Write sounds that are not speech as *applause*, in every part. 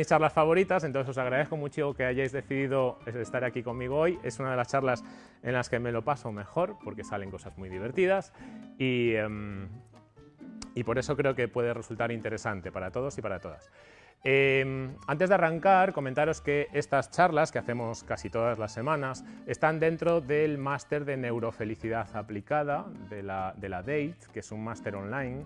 mis charlas favoritas, entonces os agradezco mucho que hayáis decidido estar aquí conmigo hoy. Es una de las charlas en las que me lo paso mejor, porque salen cosas muy divertidas y, em, y por eso creo que puede resultar interesante para todos y para todas. Em, antes de arrancar, comentaros que estas charlas que hacemos casi todas las semanas están dentro del máster de neurofelicidad aplicada de la, de la DATE, que es un máster online.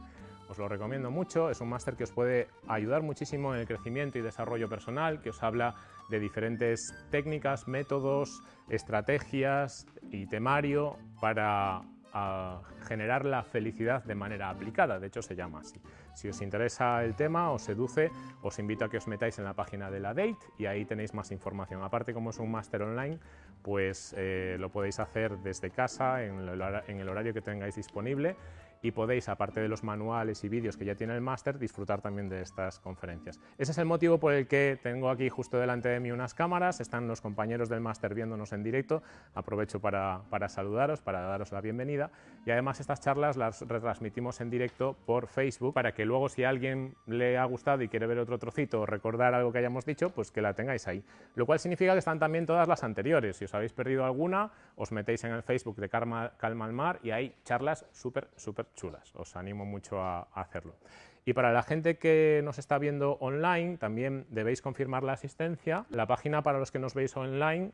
Os lo recomiendo mucho, es un máster que os puede ayudar muchísimo en el crecimiento y desarrollo personal, que os habla de diferentes técnicas, métodos, estrategias y temario para a generar la felicidad de manera aplicada, de hecho se llama así. Si os interesa el tema, os seduce, os invito a que os metáis en la página de la DATE y ahí tenéis más información. Aparte, como es un máster online, pues eh, lo podéis hacer desde casa, en el horario que tengáis disponible y podéis, aparte de los manuales y vídeos que ya tiene el máster, disfrutar también de estas conferencias. Ese es el motivo por el que tengo aquí justo delante de mí unas cámaras, están los compañeros del máster viéndonos en directo, aprovecho para, para, saludaros, para daros la bienvenida y además estas charlas las retransmitimos en directo por Facebook para que luego si a alguien le ha gustado y quiere ver otro trocito o recordar algo que hayamos dicho, pues que la tengáis ahí. Lo cual significa que están también todas las anteriores, si os habéis perdido alguna, os metéis en el Facebook de Calma, Calma al Mar y hay charlas súper, súper chulas. Os animo mucho a, hacerlo. Y para la gente que nos está viendo online, también debéis confirmar la asistencia. La página para los que nos veis online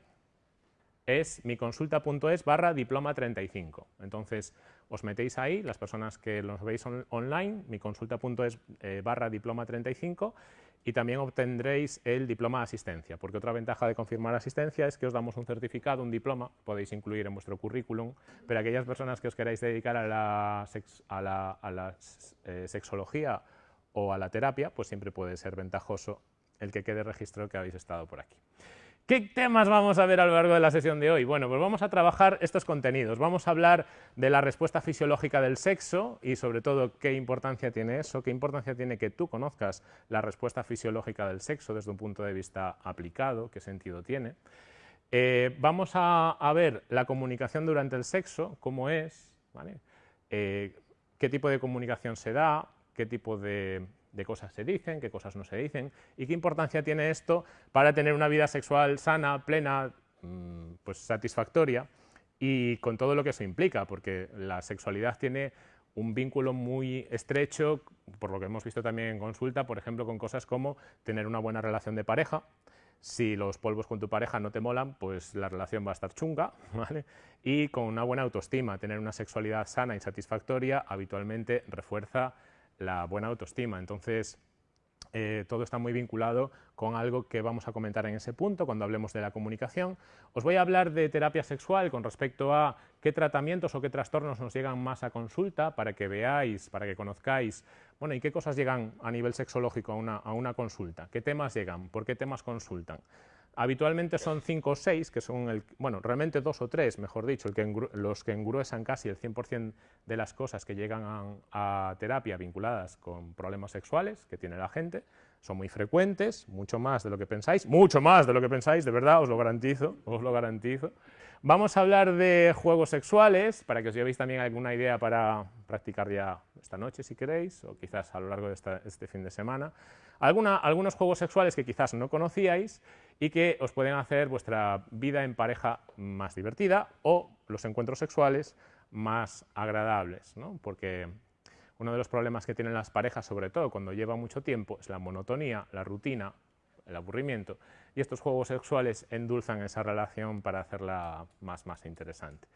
es miconsulta.es barra diploma 35. Entonces, os metéis ahí, las personas que nos veis online, miconsulta.es eh, barra diploma 35 y también obtendréis el diploma de asistencia, porque otra ventaja de confirmar asistencia es que os damos un certificado, un diploma, podéis incluir en vuestro currículum, pero aquellas personas que os queráis dedicar a la, eh, sexología o a la terapia, pues siempre puede ser ventajoso el que quede registrado que habéis estado por aquí. ¿Qué temas vamos a ver a lo largo de la sesión de hoy? Bueno, pues vamos a trabajar estos contenidos. Vamos a hablar de la respuesta fisiológica del sexo y sobre todo qué importancia tiene eso, qué importancia tiene que tú conozcas la respuesta fisiológica del sexo desde un punto de vista aplicado, qué sentido tiene. Eh, vamos a, ver la comunicación durante el sexo, cómo es, eh, qué tipo de comunicación se da, qué tipo de de cosas se dicen, qué cosas no se dicen y qué importancia tiene esto para tener una vida sexual sana, plena, mm, pues satisfactoria y con todo lo que eso implica, porque la sexualidad tiene un vínculo muy estrecho, por lo que hemos visto también en consulta, por ejemplo, con cosas como tener una buena relación de pareja, si los polvos con tu pareja no te molan, pues la relación va a estar chunga, *laughs* ¿vale? Y con una buena autoestima, tener una sexualidad sana y satisfactoria habitualmente refuerza la buena autoestima. Entonces, eh, todo está muy vinculado con algo que vamos a comentar en ese punto cuando hablemos de la comunicación. Os voy a hablar de terapia sexual con respecto a qué tratamientos o qué trastornos nos llegan más a consulta para que veáis, para que conozcáis, bueno, y qué cosas llegan a nivel sexológico a una, a una consulta, qué temas llegan, por qué temas consultan. Habitualmente son cinco o seis, que son, el, bueno, realmente dos o tres, mejor dicho, el que los que engruesan casi el 100% de las cosas que llegan a, terapia vinculadas con problemas sexuales que tiene la gente. Son muy frecuentes, mucho más de lo que pensáis, mucho más de lo que pensáis, de verdad, os lo garantizo, os lo garantizo. Vamos a hablar de juegos sexuales, para que os llevéis también alguna idea para practicar ya esta noche, si queréis, o quizás a lo largo de este fin de semana. algunos juegos sexuales que quizás no conocíais y que os pueden hacer vuestra vida en pareja más divertida o los encuentros sexuales más agradables, ¿no? porque uno de los problemas que tienen las parejas, sobre todo cuando lleva mucho tiempo, es la monotonía, la rutina, el aburrimiento, y estos juegos sexuales endulzan esa relación para hacerla más, más interesante.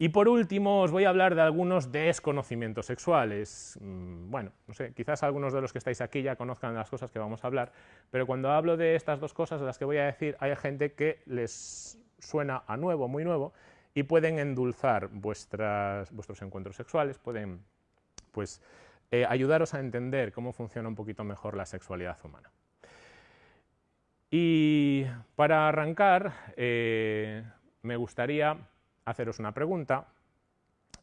Y por último os voy a hablar de algunos desconocimientos sexuales. Mm, bueno, no sé, quizás algunos de los que estáis aquí ya conozcan las cosas que vamos a hablar, pero cuando hablo de estas dos cosas de las que voy a decir, hay gente que les suena a nuevo, muy nuevo, y pueden endulzar vuestros encuentros sexuales, pueden pues, eh, ayudaros a entender cómo funciona un poquito mejor la sexualidad humana. Y para arrancar, eh, me gustaría haceros una pregunta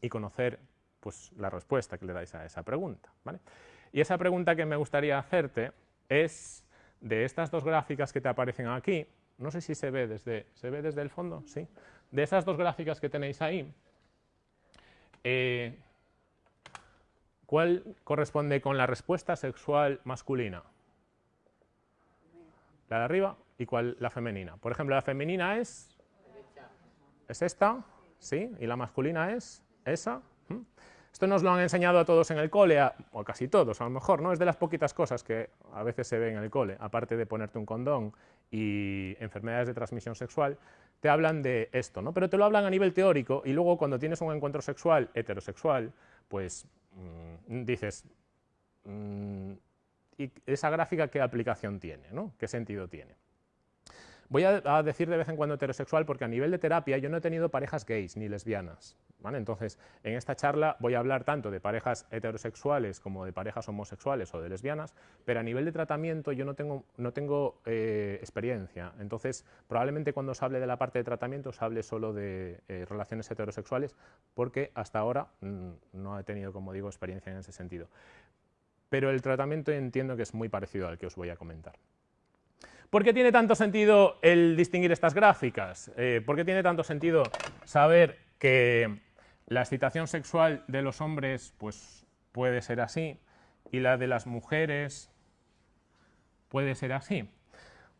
y conocer pues, la respuesta que le dais a esa pregunta. Y esa pregunta que me gustaría hacerte es de estas dos gráficas que te aparecen aquí, no sé si se ve desde, ¿se ve desde el fondo? Sí. De esas dos gráficas que tenéis ahí, eh, ¿cuál corresponde con la respuesta sexual masculina? La de arriba y cuál la femenina. Por ejemplo, la femenina es... Es esta, ¿sí? Y la masculina es esa. Esto nos lo han enseñado a todos en el cole, o casi todos a lo mejor, ¿no? Es de las poquitas cosas que a veces se ve en el cole, aparte de ponerte un condón y enfermedades de transmisión sexual, te hablan de esto, ¿no? Pero te lo hablan a nivel teórico y luego cuando tienes un encuentro sexual heterosexual, pues mm, dices, mm, ¿y esa gráfica qué aplicación tiene, ¿no? ¿Qué sentido tiene? Voy a, decir de vez en cuando heterosexual porque a nivel de terapia yo no he tenido parejas gays ni lesbianas. Entonces, en esta charla voy a hablar tanto de parejas heterosexuales como de parejas homosexuales o de lesbianas, pero a nivel de tratamiento yo no tengo, no tengo eh, experiencia. Entonces, probablemente cuando os hable de la parte de tratamiento os hable solo de eh, relaciones heterosexuales porque hasta ahora mm, no he tenido, como digo, experiencia en ese sentido. Pero el tratamiento entiendo que es muy parecido al que os voy a comentar. ¿Por qué tiene tanto sentido el distinguir estas gráficas? Eh, ¿Por qué tiene tanto sentido saber que la excitación sexual de los hombres pues, puede ser así y la de las mujeres puede ser así?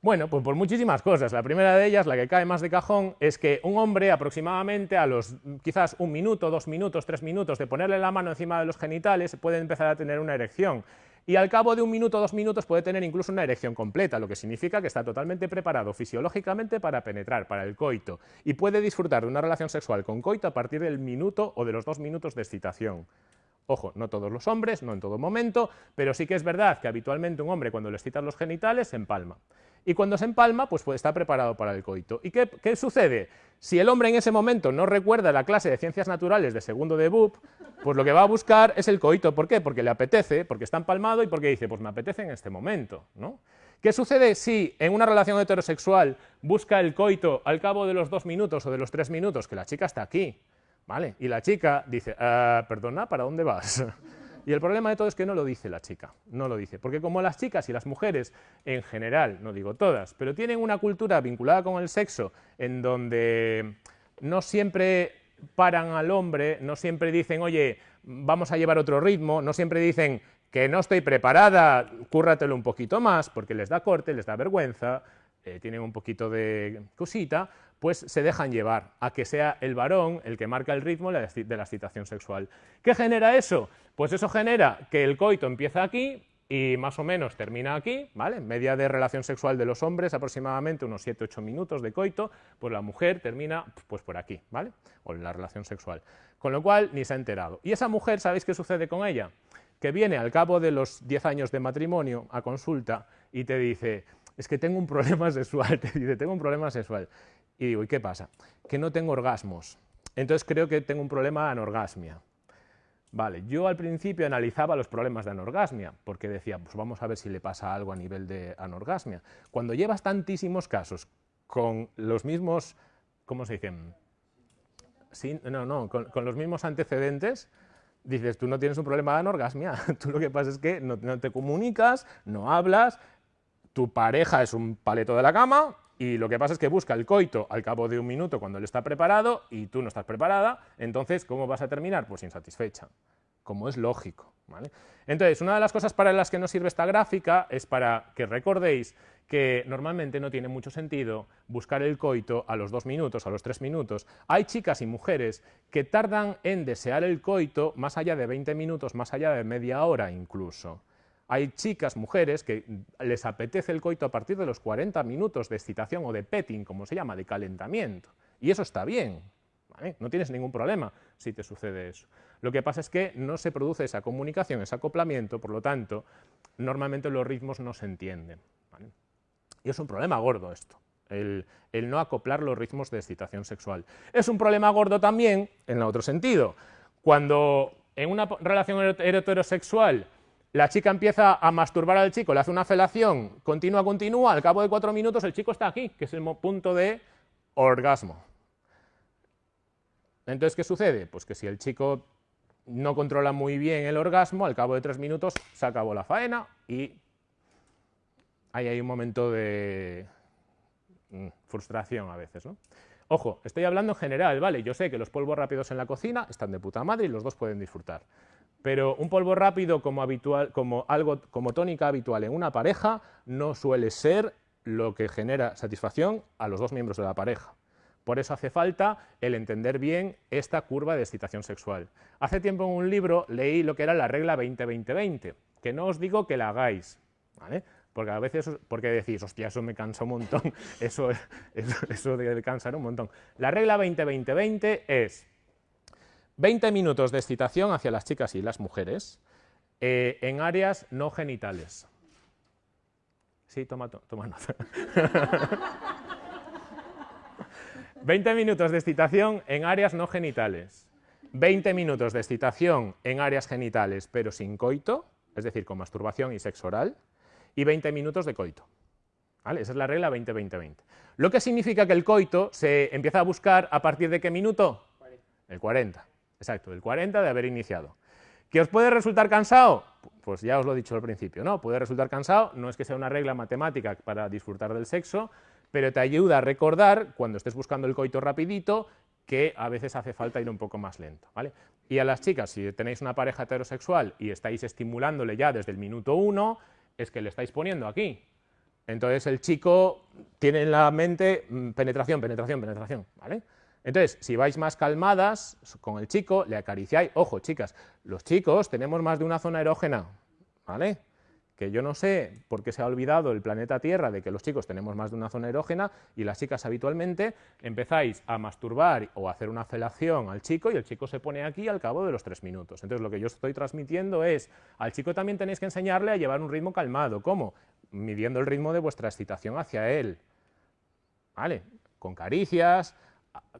Bueno, pues por muchísimas cosas. La primera de ellas, la que cae más de cajón, es que un hombre aproximadamente a los quizás un minuto, dos minutos, tres minutos de ponerle la mano encima de los genitales puede empezar a tener una erección y al cabo de un minuto dos minutos puede tener incluso una erección completa, lo que significa que está totalmente preparado fisiológicamente para penetrar, para el coito, y puede disfrutar de una relación sexual con coito a partir del minuto o de los dos minutos de excitación. Ojo, no todos los hombres, no en todo momento, pero sí que es verdad que habitualmente un hombre cuando le excitan los genitales empalma. Y cuando se empalma, pues, está preparado para el coito. ¿Y qué, qué, sucede? Si el hombre en ese momento no recuerda la clase de ciencias naturales de segundo de BUP, pues lo que va a buscar es el coito. ¿Por qué? Porque le apetece, porque está empalmado y porque dice, pues me apetece en este momento. ¿no? ¿Qué sucede si en una relación heterosexual busca el coito al cabo de los dos minutos o de los tres minutos, que la chica está aquí, ¿vale? Y la chica dice, ah, perdona, ¿para dónde vas? Y el problema de todo es que no lo dice la chica, no lo dice, porque como las chicas y las mujeres en general, no digo todas, pero tienen una cultura vinculada con el sexo en donde no siempre paran al hombre, no siempre dicen, oye, vamos a llevar otro ritmo, no siempre dicen que no estoy preparada, cúrratelo un poquito más, porque les da corte, les da vergüenza, eh, tienen un poquito de cosita, pues se dejan llevar a que sea el varón el que marca el ritmo de la excitación sexual. ¿Qué genera eso? Pues eso genera que el coito empieza aquí y más o menos termina aquí, ¿vale? Media de relación sexual de los hombres, aproximadamente unos 7-8 minutos de coito, pues la mujer termina pues por aquí, ¿vale? O en la relación sexual. Con lo cual, ni se ha enterado. Y esa mujer, ¿sabéis qué sucede con ella? Que viene al cabo de los 10 años de matrimonio a consulta y te dice, es que tengo un problema *laughs* sexual, te dice, tengo un problema sexual. Y digo, ¿y qué pasa? Que no tengo orgasmos. Entonces creo que tengo un problema de anorgasmia. Vale, yo al principio analizaba los problemas de anorgasmia, porque decía, pues vamos a ver si le pasa algo a nivel de anorgasmia. Cuando llevas tantísimos casos con los mismos, ¿cómo se dicen? Sí, no, no, con, los mismos antecedentes, dices, tú no tienes un problema de anorgasmia, *laughs* tú lo que pasa es que no te comunicas, no hablas, tu pareja es un paleto de la cama, y lo que pasa es que busca el coito al cabo de un minuto cuando él está preparado y tú no estás preparada, entonces, ¿cómo vas a terminar? Pues insatisfecha, como es lógico. Entonces, una de las cosas para las que nos sirve esta gráfica es para que recordéis que normalmente no tiene mucho sentido buscar el coito a los dos minutos, a los tres minutos. Hay chicas y mujeres que tardan en desear el coito más allá de 20 minutos, más allá de media hora incluso. Hay chicas, mujeres, que les apetece el coito a partir de los 40 minutos de excitación o de petting, como se llama, de calentamiento. Y eso está bien, no tienes ningún problema si te sucede eso. Lo que pasa es que no se produce esa comunicación, ese acoplamiento, por lo tanto, normalmente los ritmos no se entienden. Y es un problema gordo esto, el, el no acoplar los ritmos de excitación sexual. Es un problema gordo también en otro sentido. Cuando en una relación heterosexual la chica empieza a masturbar al chico, le hace una felación, continúa, continúa, al cabo de cuatro minutos el chico está aquí, que es el punto de orgasmo. Entonces, ¿qué sucede? Pues que si el chico no controla muy bien el orgasmo, al cabo de tres minutos se acabó la faena y ahí hay un momento de mm, frustración a veces, ¿no? Ojo, estoy hablando en general, ¿vale? Yo sé que los polvos rápidos en la cocina están de puta madre y los dos pueden disfrutar pero un polvo rápido como, habitual, como, algo, como tónica habitual en una pareja no suele ser lo que genera satisfacción a los dos miembros de la pareja. Por eso hace falta el entender bien esta curva de excitación sexual. Hace tiempo en un libro leí lo que era la regla 20-20-20, que no os digo que la hagáis, ¿vale? Porque a veces, porque decís, hostia, eso me cansa un montón, *laughs* eso, eso, debe cansar un montón. La regla 20-20-20 es 20 minutos de excitación hacia las chicas y las mujeres eh, en áreas no genitales. Sí, toma, toma nota. *laughs* 20 minutos de excitación en áreas no genitales. 20 minutos de excitación en áreas genitales, pero sin coito, es decir, con masturbación y sexo oral, y 20 minutos de coito. ¿Vale? Esa es la regla 20-20-20. Lo que significa que el coito se empieza a buscar a partir de qué minuto? El 40. Exacto, el 40 de haber iniciado. ¿Que os puede resultar cansado? Pues ya os lo he dicho al principio, ¿no? Puede resultar cansado, no es que sea una regla matemática para disfrutar del sexo, pero te ayuda a recordar, cuando estés buscando el coito rapidito, que a veces hace falta ir un poco más lento. ¿vale? Y a las chicas, si tenéis una pareja heterosexual y estáis estimulándole ya desde el minuto uno, es que le estáis poniendo aquí. Entonces el chico tiene en la mente mm, penetración, penetración, penetración. ¿vale? Entonces, si vais más calmadas con el chico, le acariciáis. Ojo, chicas, los chicos tenemos más de una zona erógena. ¿vale? que yo no sé por qué se ha olvidado el planeta Tierra de que los chicos tenemos más de una zona erógena y las chicas habitualmente empezáis a masturbar o hacer una felación al chico y el chico se pone aquí al cabo de los tres minutos. Entonces lo que yo estoy transmitiendo es, al chico también tenéis que enseñarle a llevar un ritmo calmado. ¿Cómo? Midiendo el ritmo de vuestra excitación hacia él. ¿Vale? Con caricias,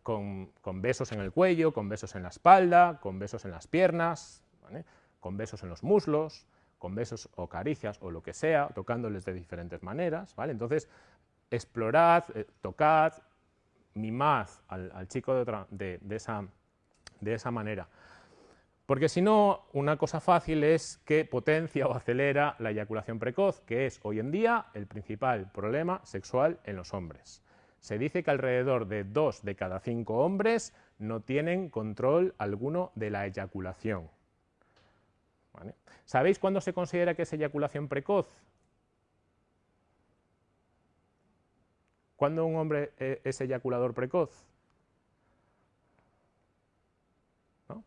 con, besos en el cuello, con besos en la espalda, con besos en las piernas, con besos en los muslos, con besos o caricias o lo que sea, tocándoles de diferentes maneras, ¿vale? Entonces, explorad, eh, tocad, mimad al, chico de, esa, de esa manera. Porque si no, una cosa fácil es que potencia o acelera la eyaculación precoz, que es hoy en día el principal problema sexual en los hombres. Se dice que alrededor de dos de cada cinco hombres no tienen control alguno de la eyaculación. ¿Sabéis cuándo se considera que es eyaculación precoz? ¿Cuándo un hombre eh, es eyaculador precoz? ¿No?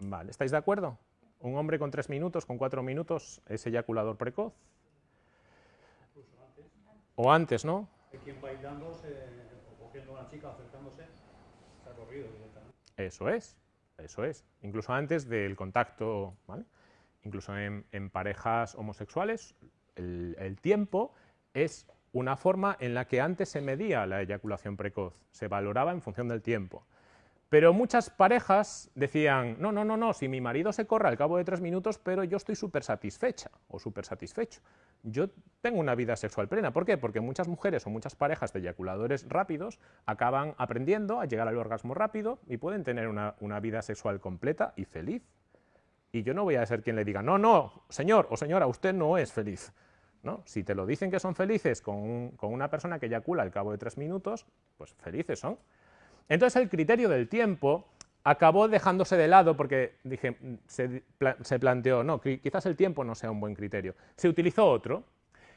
Vale, ¿estáis de acuerdo? ¿Un hombre con tres minutos, con cuatro minutos, es eyaculador precoz? O antes, ¿no? Quien bailando se una chica acercándose, corrido Eso es, eso es. Incluso antes del contacto, ¿vale? Incluso en, parejas homosexuales, el, tiempo es una forma en la que antes se medía la eyaculación precoz, se valoraba en función del tiempo. Pero muchas parejas decían, no, no, no, no, si mi marido se corre al cabo de tres minutos, pero yo estoy súper satisfecha o súper satisfecho. Yo tengo una vida sexual plena. ¿Por qué? Porque muchas mujeres o muchas parejas de eyaculadores rápidos acaban aprendiendo a llegar al orgasmo rápido y pueden tener una, vida sexual completa y feliz. Y yo no voy a ser quien le diga, no, no, señor o señora, usted no es feliz. ¿No? Si te lo dicen que son felices con, con una persona que eyacula al cabo de tres minutos, pues felices son. Entonces el criterio del tiempo acabó dejándose de lado porque se, planteó, no, quizás el tiempo no sea un buen criterio. Se utilizó otro,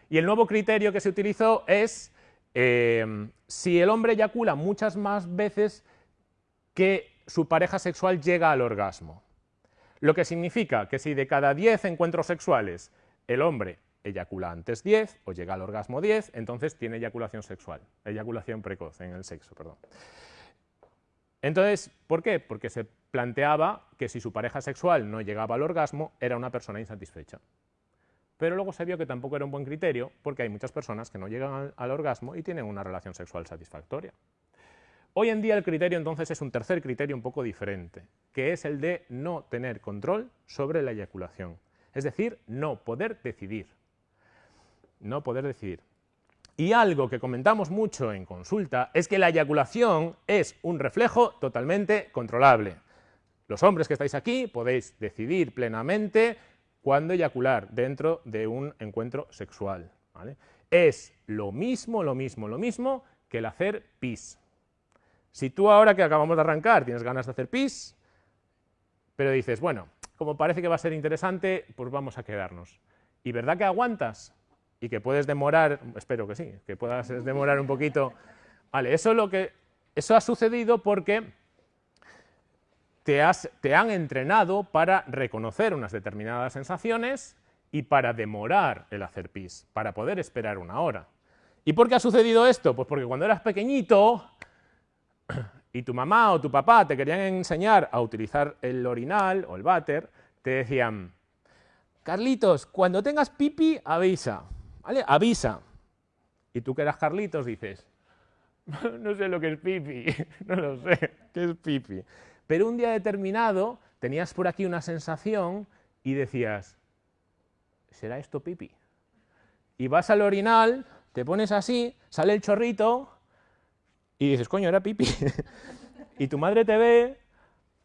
y el nuevo criterio que se utilizó es eh, si el hombre eyacula muchas más veces que su pareja sexual llega al orgasmo. Lo que significa que si de cada 10 encuentros sexuales el hombre eyacula antes 10 o llega al orgasmo 10, entonces tiene eyaculación sexual, eyaculación precoz en el sexo, perdón. Entonces, ¿por qué? Porque se planteaba que si su pareja sexual no llegaba al orgasmo, era una persona insatisfecha. Pero luego se vio que tampoco era un buen criterio, porque hay muchas personas que no llegan al, orgasmo y tienen una relación sexual satisfactoria. Hoy en día el criterio entonces es un tercer criterio un poco diferente, que es el de no tener control sobre la eyaculación. Es decir, no poder decidir. No poder decidir. Y algo que comentamos mucho en consulta es que la eyaculación es un reflejo totalmente controlable. Los hombres que estáis aquí podéis decidir plenamente cuándo eyacular dentro de un encuentro sexual. Es lo mismo, lo mismo, lo mismo que el hacer pis. Si tú ahora que acabamos de arrancar tienes ganas de hacer pis, pero dices, bueno, como parece que va a ser interesante, pues vamos a quedarnos. ¿Y verdad que aguantas? Y que puedes demorar, espero que sí, que puedas demorar un poquito. Vale, eso, lo que, eso ha sucedido porque te, has, te han entrenado para reconocer unas determinadas sensaciones y para demorar el hacer pis, para poder esperar una hora. ¿Y por qué ha sucedido esto? Pues porque cuando eras pequeñito y tu mamá o tu papá te querían enseñar a utilizar el orinal o el váter, te decían, Carlitos, cuando tengas pipi, avisa, ¿vale? Avisa. Y tú que eras Carlitos dices, no sé lo que es pipi, *laughs* no lo sé, ¿qué es pipi? Pero un día determinado tenías por aquí una sensación y decías, ¿será esto pipi? Y vas al orinal, te pones así, sale el chorrito y dices, coño, era pipi. *laughs* y tu madre te ve,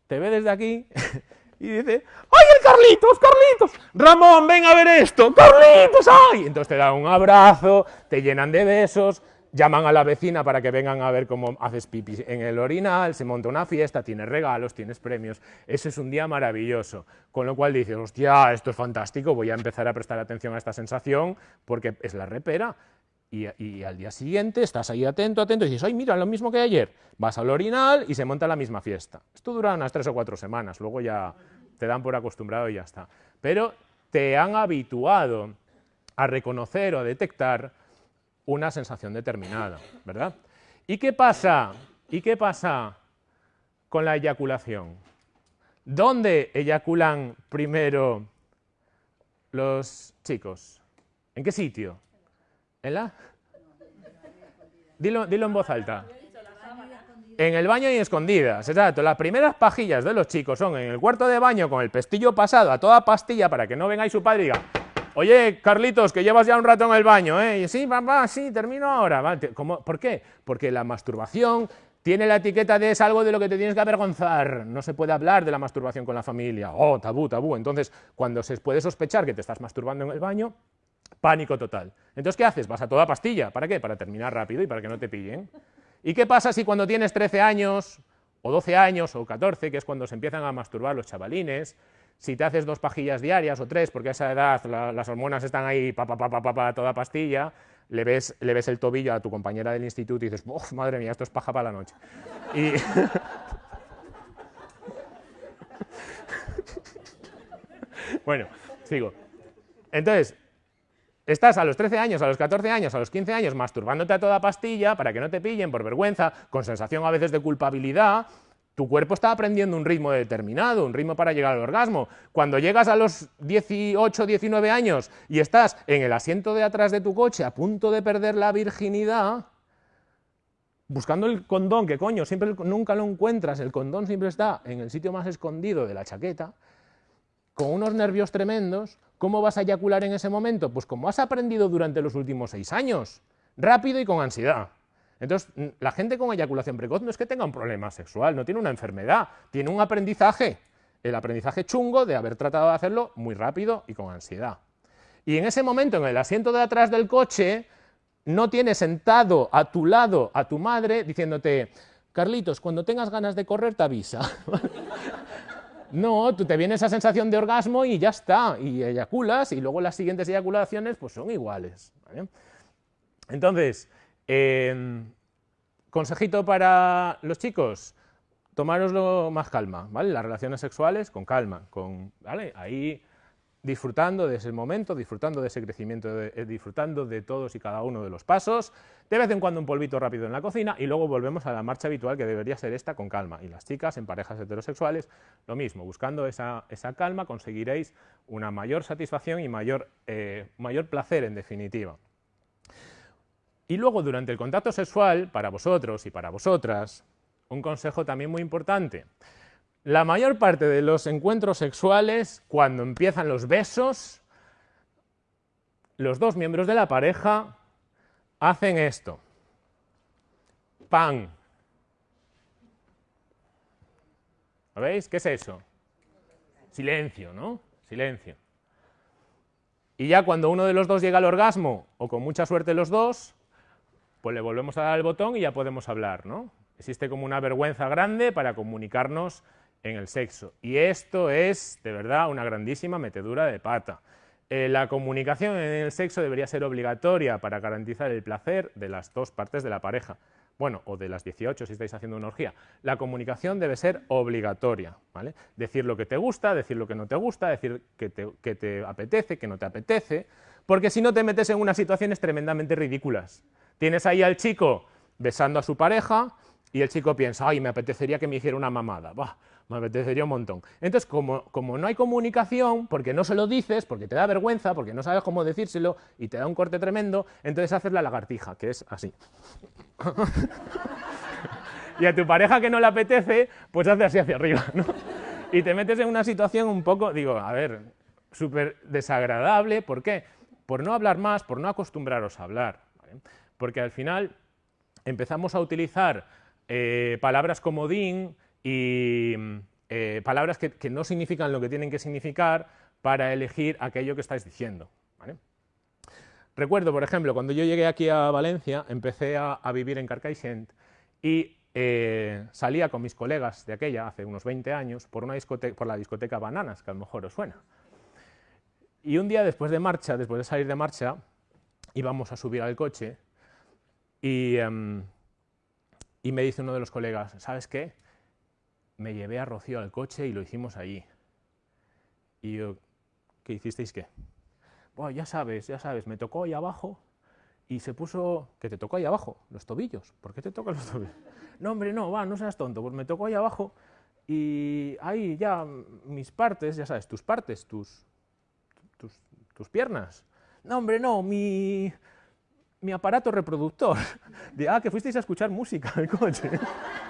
te ve desde aquí *laughs* y dice, ¡ay, el Carlitos, Carlitos! Ramón, ven a ver esto, Carlitos, ¡ay! Entonces te dan un abrazo, te llenan de besos, llaman a la vecina para que vengan a ver cómo haces pipi en el orinal, se monta una fiesta, tienes regalos, tienes premios, eso es un día maravilloso, con lo cual dices, hostia, esto es fantástico, voy a empezar a prestar atención a esta sensación porque es la repera, y, al día siguiente estás ahí atento, atento, y dices, ay, mira, lo mismo que ayer, vas al orinal y se monta la misma fiesta. Esto dura unas tres o cuatro semanas, luego ya te dan por acostumbrado y ya está. Pero te han habituado a reconocer o a detectar una sensación determinada, ¿verdad? ¿Y qué pasa? ¿Y qué pasa con la eyaculación? ¿Dónde eyaculan primero los chicos? ¿En qué sitio? ¿En la? Dilo, dilo en voz alta. En el baño y escondidas, exacto. Las primeras pajillas de los chicos son en el cuarto de baño con el pestillo pasado a toda pastilla para que no venga y su padre y diga Oye, Carlitos, que llevas ya un rato en el baño, ¿eh? Y sí, papá, sí, termino ahora. ¿Por qué? Porque la masturbación tiene la etiqueta de es algo de lo que te tienes que avergonzar. No se puede hablar de la masturbación con la familia. Oh, tabú, tabú. Entonces, cuando se puede sospechar que te estás masturbando en el baño, pánico total. Entonces, ¿qué haces? Vas a toda pastilla. ¿Para qué? Para terminar rápido y para que no te pillen. ¿Y qué pasa si cuando tienes 13 años, o 12 años, o 14, que es cuando se empiezan a masturbar los chavalines, si te haces dos pajillas diarias o tres, porque a esa edad las hormonas están ahí, pa, toda pastilla, le ves, le ves el tobillo a tu compañera del instituto y dices, ¡Uf, madre mía, esto es paja para la noche! Y... *laughs* bueno, sigo. Entonces, Estás a los 13 años, a los 14 años, a los 15 años masturbándote a toda pastilla para que no te pillen por vergüenza, con sensación a veces de culpabilidad, tu cuerpo está aprendiendo un ritmo determinado, un ritmo para llegar al orgasmo. Cuando llegas a los 18, 19 años y estás en el asiento de atrás de tu coche a punto de perder la virginidad, buscando el condón, que coño, siempre nunca lo encuentras, el condón siempre está en el sitio más escondido de la chaqueta, con unos nervios tremendos, ¿cómo vas a eyacular en ese momento? Pues como has aprendido durante los últimos seis años, rápido y con ansiedad. Entonces, la gente con eyaculación precoz no es que tenga un problema sexual, no tiene una enfermedad, tiene un aprendizaje, el aprendizaje chungo de haber tratado de hacerlo muy rápido y con ansiedad. Y en ese momento, en el asiento de atrás del coche, no tienes sentado a tu lado a tu madre diciéndote, Carlitos, cuando tengas ganas de correr te avisa. *laughs* No, tú te viene esa sensación de orgasmo y ya está, y eyaculas, y luego las siguientes eyaculaciones pues son iguales. Entonces, em, consejito para los chicos, tomároslo más calma, ¿vale? Las relaciones sexuales con calma, con, ¿vale? Ahí disfrutando de ese momento, disfrutando de ese crecimiento, eh, disfrutando de todos y cada uno de los pasos, de vez en cuando un polvito rápido en la cocina y luego volvemos a la marcha habitual que debería ser esta con calma. Y las chicas en parejas heterosexuales, lo mismo, buscando esa, calma conseguiréis una mayor satisfacción y mayor, eh, mayor placer en definitiva. Y luego durante el contacto sexual, para vosotros y para vosotras, un consejo también muy importante. La mayor parte de los encuentros sexuales, cuando empiezan los besos, los dos miembros de la pareja hacen esto. ¡Pan! ¿Lo veis? ¿Qué es eso? Silencio, ¿no? Silencio. Y ya cuando uno de los dos llega al orgasmo, o con mucha suerte los dos, pues le volvemos a dar el botón y ya podemos hablar, ¿no? Existe como una vergüenza grande para comunicarnos en el sexo. Y esto es, de verdad, una grandísima metedura de pata. Eh, la comunicación en el sexo debería ser obligatoria para garantizar el placer de las dos partes de la pareja. Bueno, o de las 18 si estáis haciendo una orgía. La comunicación debe ser obligatoria. ¿vale? Decir lo que te gusta, decir lo que no te gusta, decir que te, que te apetece, que no te apetece, porque si no te metes en unas situaciones tremendamente ridículas. Tienes ahí al chico besando a su pareja y el chico piensa, ay, me apetecería que me hiciera una mamada. Bah, me apetecería un montón. Entonces, como, como, no hay comunicación, porque no se lo dices, porque te da vergüenza, porque no sabes cómo decírselo y te da un corte tremendo, entonces haces la lagartija, que es así. *laughs* y a tu pareja que no le apetece, pues hace así hacia arriba, ¿no? Y te metes en una situación un poco, digo, a ver, súper desagradable, ¿por qué? Por no hablar más, por no acostumbraros a hablar, porque al final empezamos a utilizar eh, palabras como din, y eh, palabras que, no significan lo que tienen que significar para elegir aquello que estáis diciendo. Recuerdo, por ejemplo, cuando yo llegué aquí a Valencia, empecé a, vivir en Carcaixent y eh, salía con mis colegas de aquella, hace unos 20 años, por, una por la discoteca Bananas, que a lo mejor os suena. Y un día después de marcha, después de salir de marcha, íbamos a subir al coche y, em, y me dice uno de los colegas, ¿sabes qué? Me llevé a Rocío al coche y lo hicimos allí. Y yo, ¿qué hicisteis qué? Bueno, ya sabes, ya sabes, me tocó ahí abajo y se puso, que te tocó ahí abajo, los tobillos. ¿Por qué te tocan los tobillos? *laughs* No, hombre, no, va, no seas tonto, pues me tocó ahí abajo y ahí ya mis partes, ya sabes, tus partes, tus, tus, piernas. No, hombre, no, mi, mi aparato reproductor. *laughs* De, ah, que fuisteis a escuchar música en el coche. *laughs*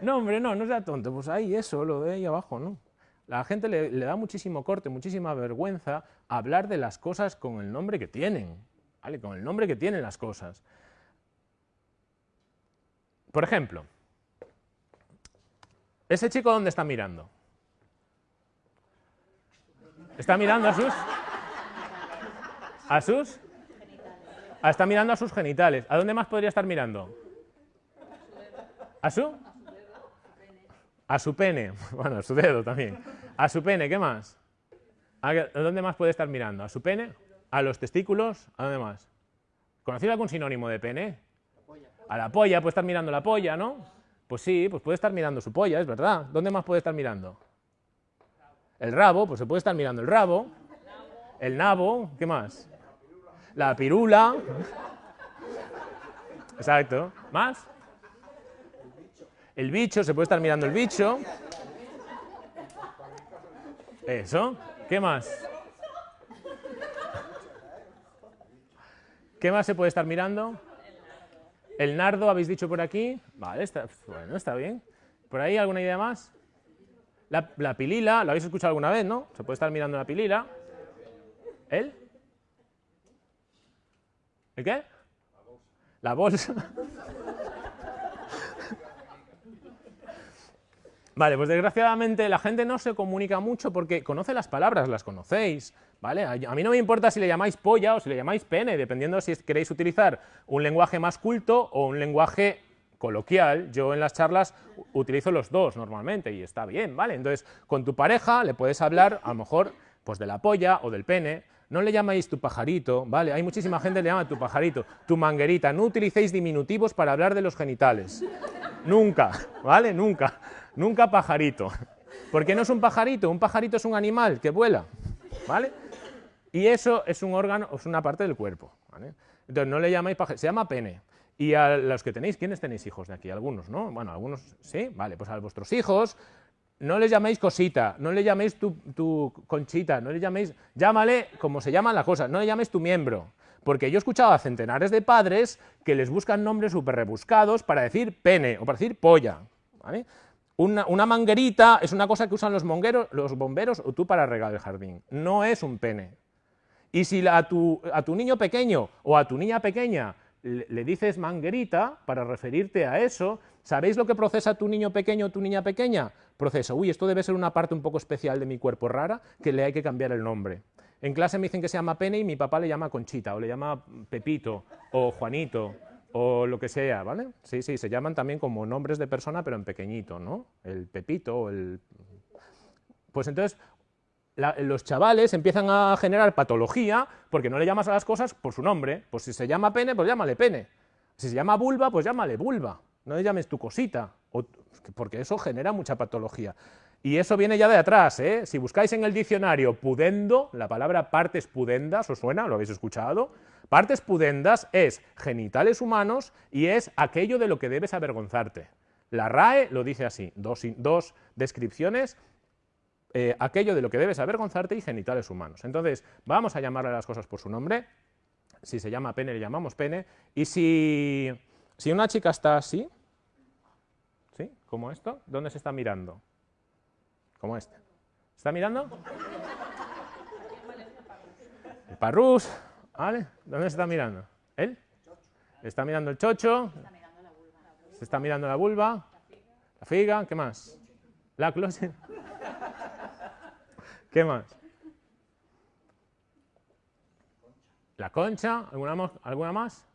No, hombre, no, no sea tonto. Pues ahí eso, lo de ahí abajo, ¿no? La gente le, da muchísimo corte, muchísima vergüenza hablar de las cosas con el nombre que tienen, ¿vale? Con el nombre que tienen las cosas. Por ejemplo, ¿ese chico dónde está mirando? ¿Está mirando a sus? ¿A sus? Ah, está mirando a sus genitales. ¿A dónde más podría estar mirando? ¿A su? A su pene, *laughs* bueno, a su dedo también. A su pene, ¿qué más? ¿A dónde más puede estar mirando? ¿A su pene? ¿A los testículos? ¿A dónde más? ¿Conocido algún sinónimo de pene? A la polla, puede estar mirando la polla, ¿no? Pues sí, pues puede estar mirando su polla, es verdad. ¿Dónde más puede estar mirando? El rabo, pues se puede estar mirando el rabo. El nabo, ¿qué más? La pirula. *laughs* Exacto. ¿Más? El bicho, se puede estar mirando el bicho. Eso. ¿Qué más? ¿Qué más se puede estar mirando? El nardo, habéis dicho por aquí. Vale, está, bueno, está bien. ¿Por ahí alguna idea más? La, la, pilila, ¿lo habéis escuchado alguna vez, no? Se puede estar mirando la pilila. ¿El? ¿El qué? La bolsa. Vale, pues desgraciadamente la gente no se comunica mucho porque conoce las palabras, las conocéis, ¿vale? A mí no me importa si le llamáis polla o si le llamáis pene, dependiendo si queréis utilizar un lenguaje más culto o un lenguaje coloquial. Yo en las charlas utilizo los dos normalmente y está bien, ¿vale? Entonces, con tu pareja le puedes hablar a lo mejor pues de la polla o del pene, no le llamáis tu pajarito, ¿vale? Hay muchísima gente que le llama tu pajarito, tu manguerita. No utilicéis diminutivos para hablar de los genitales. Nunca, ¿vale? Nunca. Nunca pajarito. ¿Por qué no es un pajarito? Un pajarito es un animal que vuela, ¿vale? Y eso es un órgano, es una parte del cuerpo, ¿vale? Entonces no le llamáis pajarito, se llama pene. Y a los que tenéis, ¿quiénes tenéis hijos de aquí? Algunos, ¿no? Bueno, algunos, ¿sí? Vale, pues a vuestros hijos no les llaméis cosita, no le llaméis tu, tu, conchita, no le llaméis, llámale como se llaman las cosas, no le llaméis tu miembro. Porque yo he escuchado a centenares de padres que les buscan nombres súper rebuscados para decir pene o para decir polla. ¿vale? Una, manguerita es una cosa que usan los, los bomberos o tú para regar el jardín. No es un pene. Y si a tu, a tu niño pequeño o a tu niña pequeña le, dices manguerita para referirte a eso, ¿sabéis lo que procesa tu niño pequeño o tu niña pequeña? Procesa, uy, esto debe ser una parte un poco especial de mi cuerpo rara que le hay que cambiar el nombre. En clase me dicen que se llama pene y mi papá le llama Conchita, o le llama Pepito, o Juanito, o lo que sea, ¿vale? Sí, sí, se llaman también como nombres de persona, pero en pequeñito, ¿no? El Pepito el... Pues entonces, los chavales empiezan a generar patología porque no le llamas a las cosas por su nombre. Pues si se llama pene, pues llámale pene. Si se llama vulva, pues llámale vulva. No le llames tu cosita, porque eso genera mucha patología. Y eso viene ya de atrás, ¿eh? Si buscáis en el diccionario pudendo, la palabra partes pudendas, ¿os suena? ¿Lo habéis escuchado? Partes pudendas es genitales humanos y es aquello de lo que debes avergonzarte. La RAE lo dice así, dos, descripciones eh, aquello de lo que debes avergonzarte y genitales humanos. Entonces, vamos a llamarle a las cosas por su nombre. Si se llama pene, le llamamos pene. Y si, si una chica está así, ¿sí? Como esto, ¿dónde se está mirando? Como este. ¿Está mirando? El parrús, ¿vale? ¿Dónde se está mirando? ¿Él? ¿Está mirando el chocho? ¿Se está mirando la vulva? ¿La figa? ¿Qué más? ¿La closet? ¿Qué más? La concha, ¿alguna, ¿alguna más?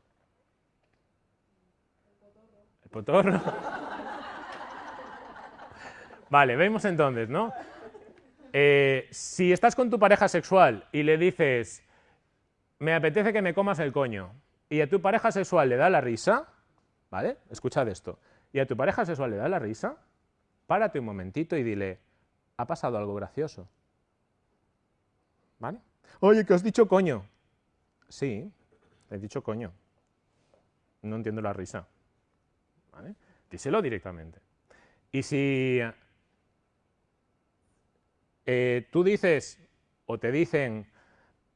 El potorro. Vale, vemos entonces, ¿no? Eh, si estás con tu pareja sexual y le dices, me apetece que me comas el coño, y a tu pareja sexual le da la risa, ¿vale? Escuchad esto. Y a tu pareja sexual le da la risa, párate un momentito y dile, ha pasado algo gracioso. ¿Vale? Oye, que has dicho coño. Sí, he dicho coño. No entiendo la risa. ¿Vale? Díselo directamente. Y si eh, tú dices o te dicen,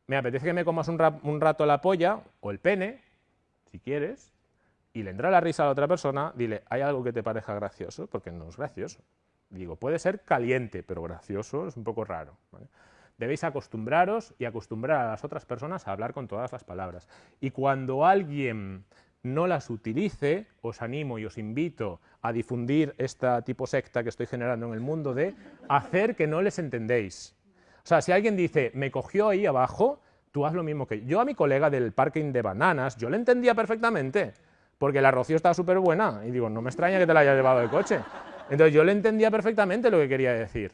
me apetece que me comas un, rato la polla o el pene, si quieres, y le entra la risa a la otra persona, dile, ¿hay algo que te parezca gracioso? Porque no es gracioso. Digo, puede ser caliente, pero gracioso es un poco raro. debéis acostumbraros y acostumbrar a las otras personas a hablar con todas las palabras. Y cuando alguien no las utilice, os animo y os invito a difundir esta tipo secta que estoy generando en el mundo de hacer que no les entendéis. O sea, si alguien dice, me cogió ahí abajo, tú haz lo mismo que yo. a mi colega del parking de bananas, yo le entendía perfectamente, porque la Rocío estaba súper buena, y digo, no me extraña que te la haya llevado el coche. Entonces yo le entendía perfectamente lo que quería decir.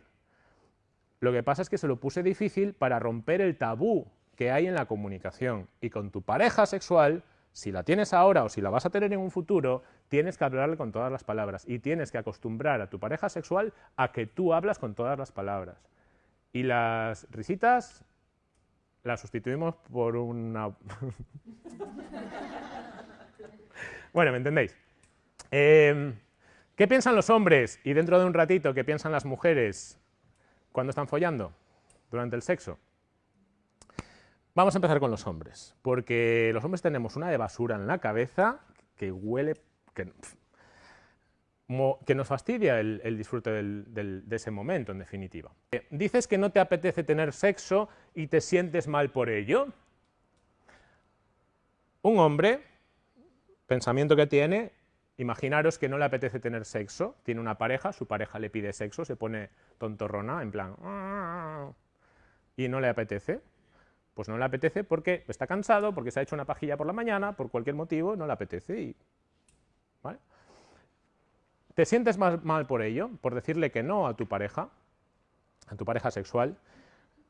Lo que pasa es que se lo puse difícil para romper el tabú que hay en la comunicación. Y con tu pareja sexual, si la tienes ahora o si la vas a tener en un futuro, tienes que hablarle con todas las palabras y tienes que acostumbrar a tu pareja sexual a que tú hablas con todas las palabras. Y las risitas las sustituimos por una... *laughs* bueno, ¿me entendéis? Em, ¿Qué piensan los hombres? Y dentro de un ratito, ¿qué piensan las mujeres? cuando están follando, durante el sexo. Vamos a empezar con los hombres, porque los hombres tenemos una de basura en la cabeza que huele, que, nos fastidia el, disfrute de ese momento, en definitiva. Eh, dices que no te apetece tener sexo y te sientes mal por ello. Un hombre, pensamiento que tiene, Imaginaros que no le apetece tener sexo, tiene una pareja, su pareja le pide sexo, se pone tontorrona, en plan, y no le apetece. Pues no le apetece porque está cansado, porque se ha hecho una pajilla por la mañana, por cualquier motivo, no le apetece. Y, ¿vale? ¿Te sientes más mal por ello, por decirle que no a tu pareja, a tu pareja sexual?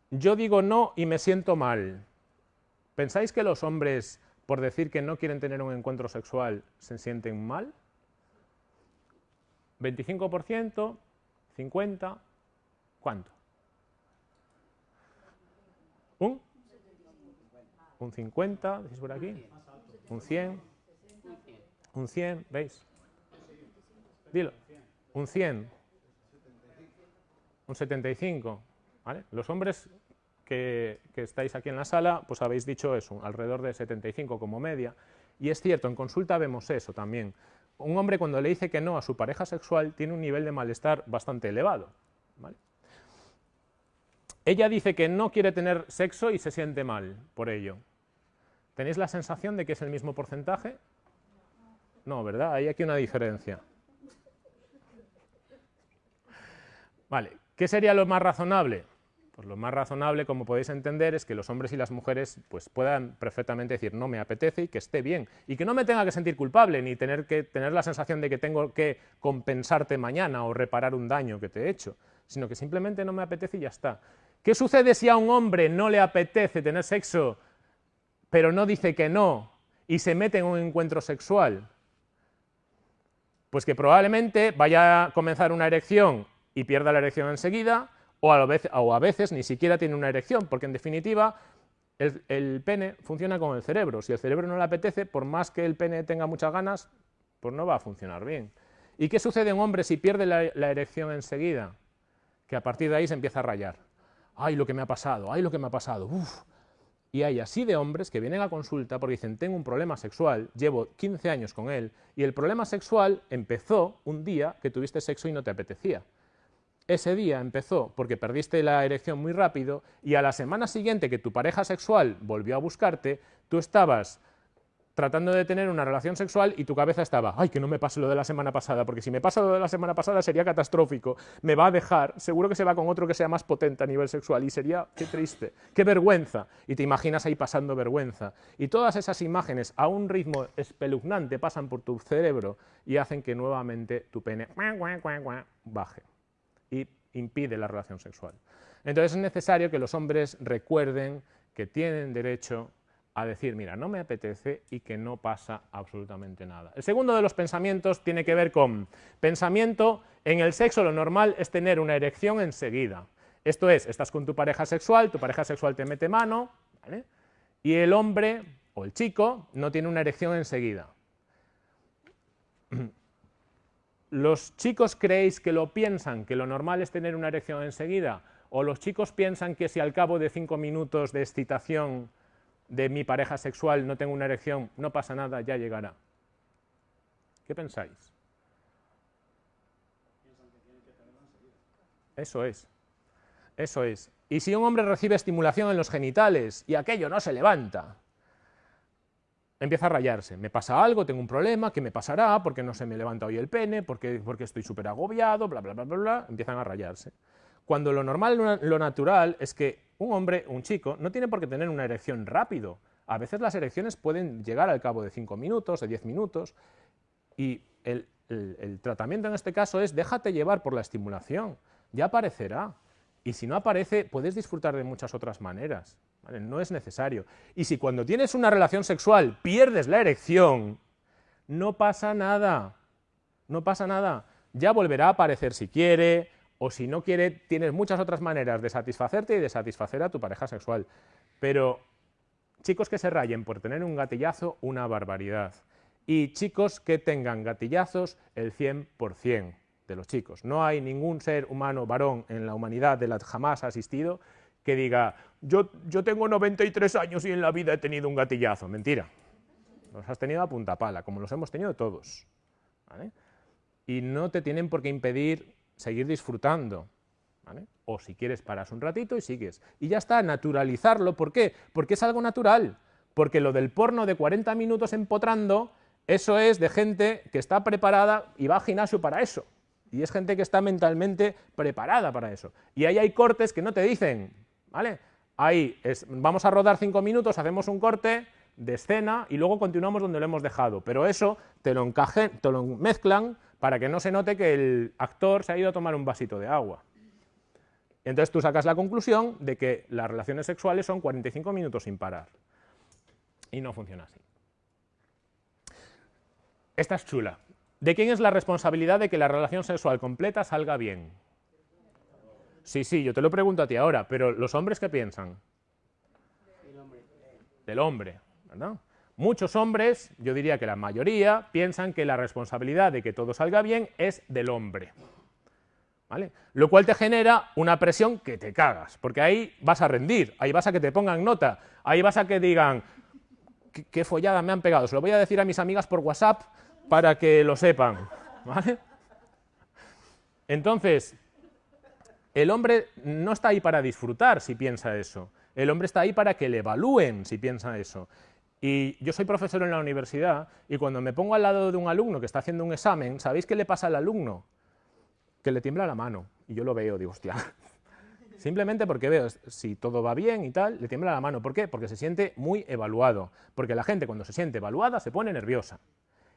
Yo digo no y me siento mal. ¿Pensáis que los hombres, por decir que no quieren tener un encuentro sexual, se sienten mal? 25%, 50%, ¿cuánto? ¿Un? ¿Un 50? ¿Decís por aquí? ¿Un 100? ¿Un 100? ¿Veis? Dilo. ¿Un 100? ¿Un 75? ¿Vale? Los hombres que, que, estáis aquí en la sala, pues habéis dicho eso, alrededor de 75 como media. Y es cierto, en consulta vemos eso también un hombre cuando le dice que no a su pareja sexual tiene un nivel de malestar bastante elevado. Ella dice que no quiere tener sexo y se siente mal por ello. ¿Tenéis la sensación de que es el mismo porcentaje? No, ¿verdad? Hay aquí una diferencia. Vale, ¿qué sería lo más razonable? Pues lo más razonable, como podéis entender, es que los hombres y las mujeres pues, puedan perfectamente decir no me apetece y que esté bien. Y que no me tenga que sentir culpable, ni tener que tener la sensación de que tengo que compensarte mañana o reparar un daño que te he hecho, sino que simplemente no me apetece y ya está. ¿Qué sucede si a un hombre no le apetece tener sexo, pero no dice que no, y se mete en un encuentro sexual? Pues que probablemente vaya a comenzar una erección y pierda la erección enseguida, o a, veces, ni siquiera tiene una erección, porque en definitiva el, pene funciona con el cerebro. Si el cerebro no le apetece, por más que el pene tenga muchas ganas, pues no va a funcionar bien. ¿Y qué sucede en un hombre si pierde la, la erección enseguida? Que a partir de ahí se empieza a rayar. ¡Ay, lo que me ha pasado! ¡Ay, lo que me ha pasado! ¡Uf! Y hay así de hombres que vienen a consulta porque dicen, tengo un problema sexual, llevo 15 años con él, y el problema sexual empezó un día que tuviste sexo y no te apetecía. Ese día empezó porque perdiste la erección muy rápido y a la semana siguiente que tu pareja sexual volvió a buscarte, tú estabas tratando de tener una relación sexual y tu cabeza estaba, ay, que no me pase lo de la semana pasada, porque si me pasa lo de la semana pasada sería catastrófico, me va a dejar, seguro que se va con otro que sea más potente a nivel sexual y sería, qué triste, qué vergüenza, y te imaginas ahí pasando vergüenza. Y todas esas imágenes a un ritmo espeluznante pasan por tu cerebro y hacen que nuevamente tu pene baje y impide la relación sexual. Entonces es necesario que los hombres recuerden que tienen derecho a decir, mira, no me apetece y que no pasa absolutamente nada. El segundo de los pensamientos tiene que ver con pensamiento, en el sexo lo normal es tener una erección enseguida. Esto es, estás con tu pareja sexual, tu pareja sexual te mete mano, y el hombre o el chico no tiene una erección enseguida. *clears throat* ¿Los chicos creéis que lo piensan, que lo normal es tener una erección enseguida? ¿O los chicos piensan que si al cabo de cinco minutos de excitación de mi pareja sexual no tengo una erección, no pasa nada, ya llegará? ¿Qué pensáis? Eso es, eso es. Y si un hombre recibe estimulación en los genitales y aquello no se levanta, empieza a rayarse. Me pasa algo, tengo un problema, ¿qué me pasará? ¿Por qué no se me levanta hoy el pene? ¿Por qué, porque estoy súper agobiado? Bla, bla, bla, bla, bla. Empiezan a rayarse. Cuando lo normal, lo natural es que un hombre, un chico, no tiene por qué tener una erección rápido. A veces las erecciones pueden llegar al cabo de 5 minutos, de 10 minutos, y el, tratamiento en este caso es déjate llevar por la estimulación, ya aparecerá. Y si no aparece, puedes disfrutar de muchas otras maneras. No es necesario. Y si cuando tienes una relación sexual pierdes la erección, no pasa nada. No pasa nada. Ya volverá a aparecer si quiere, o si no quiere, tienes muchas otras maneras de satisfacerte y de satisfacer a tu pareja sexual. Pero chicos que se rayen por tener un gatillazo, una barbaridad. Y chicos que tengan gatillazos, el 100% de los chicos. No hay ningún ser humano varón en la humanidad de la jamás asistido que diga, yo, yo tengo 93 años y en la vida he tenido un gatillazo. Mentira. Los has tenido a punta pala, como los hemos tenido todos. Y no te tienen por qué impedir seguir disfrutando. O si quieres paras un ratito y sigues. Y ya está, naturalizarlo. ¿Por qué? Porque es algo natural. Porque lo del porno de 40 minutos empotrando, eso es de gente que está preparada y va al gimnasio para eso. Y es gente que está mentalmente preparada para eso. Y ahí hay cortes que no te dicen, ¿vale? Ahí es, vamos a rodar cinco minutos, hacemos un corte de escena y luego continuamos donde lo hemos dejado. Pero eso te lo, encaje, te lo mezclan para que no se note que el actor se ha ido a tomar un vasito de agua. Entonces tú sacas la conclusión de que las relaciones sexuales son 45 minutos sin parar. Y no funciona así. Esta es chula. ¿De quién es la responsabilidad de que la relación sexual completa salga bien? Sí, sí, yo te lo pregunto a ti ahora, pero ¿los hombres qué piensan? Del hombre, Muchos hombres, yo diría que la mayoría, piensan que la responsabilidad de que todo salga bien es del hombre. ¿Vale? Lo cual te genera una presión que te cagas, porque ahí vas a rendir, ahí vas a que te pongan nota, ahí vas a que digan, qué, qué follada me han pegado, se lo voy a decir a mis amigas por WhatsApp para que lo sepan. ¿Vale? Entonces, el hombre no está ahí para disfrutar si piensa eso. El hombre está ahí para que le evalúen si piensa eso. Y yo soy profesor en la universidad y cuando me pongo al lado de un alumno que está haciendo un examen, ¿sabéis qué le pasa al alumno? Que le tiembla la mano. Y yo lo veo, digo, hostia, *laughs* Simplemente porque veo si todo va bien y tal, le tiembla la mano. ¿Por qué? Porque se siente muy evaluado. Porque la gente cuando se siente evaluada se pone nerviosa.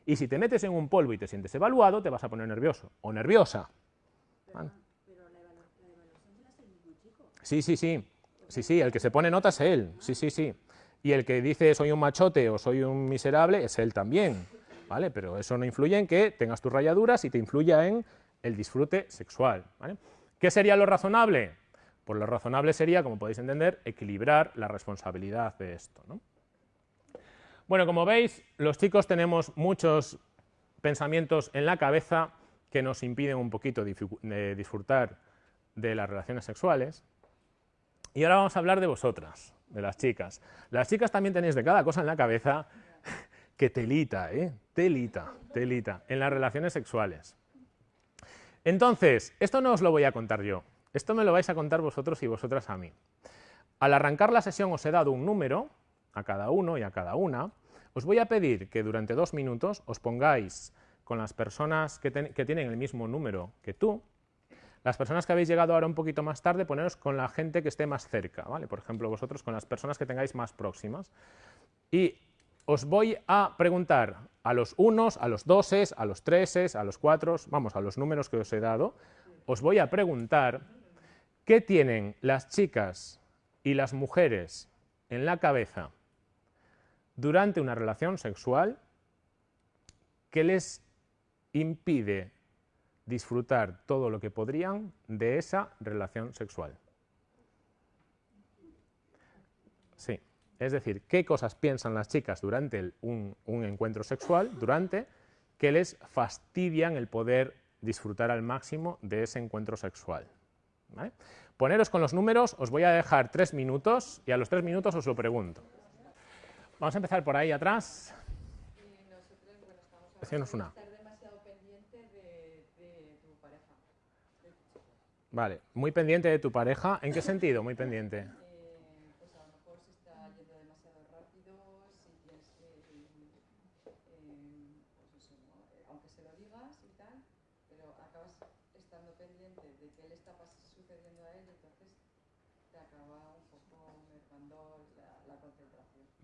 Y si te metes en un polvo y te sientes evaluado, te vas a poner nervioso o nerviosa. Sí, sí, sí. Sí, sí, el que se pone nota es él. Sí, sí, sí. Y el que dice soy un machote o soy un miserable es él también. ¿Vale? Pero eso no influye en que tengas tus rayaduras y te influya en el disfrute sexual. ¿Qué sería lo razonable? Pues lo razonable sería, como podéis entender, equilibrar la responsabilidad de esto. Bueno, como veis, los chicos tenemos muchos pensamientos en la cabeza que nos impiden un poquito disfrutar de las relaciones sexuales. Y ahora vamos a hablar de vosotras, de las chicas. Las chicas también tenéis de cada cosa en la cabeza *laughs* que telita, ¿eh? Telita, telita, en las relaciones sexuales. Entonces, esto no os lo voy a contar yo, esto me lo vais a contar vosotros y vosotras a mí. Al arrancar la sesión os he dado un número a cada uno y a cada una. Os voy a pedir que durante dos minutos os pongáis con las personas que, tienen el mismo número que tú. Las personas que habéis llegado ahora un poquito más tarde, poneros con la gente que esté más cerca, ¿vale? Por ejemplo, vosotros con las personas que tengáis más próximas. Y os voy a preguntar a los unos, a los doses, a los treses, a los cuatro, vamos, a los números que os he dado, os voy a preguntar qué tienen las chicas y las mujeres en la cabeza durante una relación sexual que les impide disfrutar todo lo que podrían de esa relación sexual. Sí. Es decir, qué cosas piensan las chicas durante un, encuentro sexual, durante, que les fastidian el poder disfrutar al máximo de ese encuentro sexual. Poneros con los números, os voy a dejar tres minutos y a los tres minutos os lo pregunto. Vamos a empezar por ahí atrás. Una. Vale, muy pendiente de tu pareja. ¿En qué sentido muy pendiente?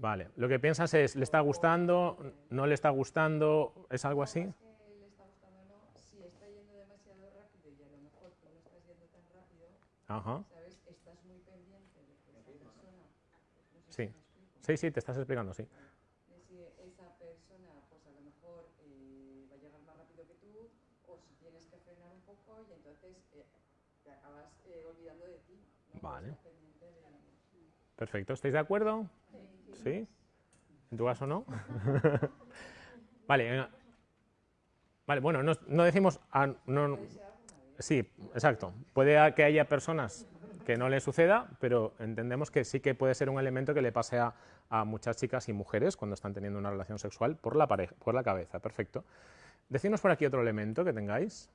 Vale, lo que piensas es, ¿le está gustando? ¿No le está gustando? ¿Es algo así? le está gustando no, si está yendo demasiado rápido y a lo mejor tú no estás yendo tan rápido, Ajá. ¿sabes? Estás muy pendiente de que esa persona... No sí. sí, sí, te estás explicando, sí. Si esa persona, pues a lo mejor eh, va a llegar más rápido que tú, o si tienes que frenar un poco y entonces eh, te acabas eh, olvidando de ti. ¿no? Vale. De... Perfecto, ¿estáis de acuerdo? ¿Sí? ¿En tu caso no? *laughs* vale, vale, bueno, no, decimos... no, sí, exacto. Puede que haya personas que no le suceda, pero entendemos que sí que puede ser un elemento que le pase a, muchas chicas y mujeres cuando están teniendo una relación sexual por la, pareja, por la cabeza. Perfecto. Decidnos por aquí otro elemento que tengáis.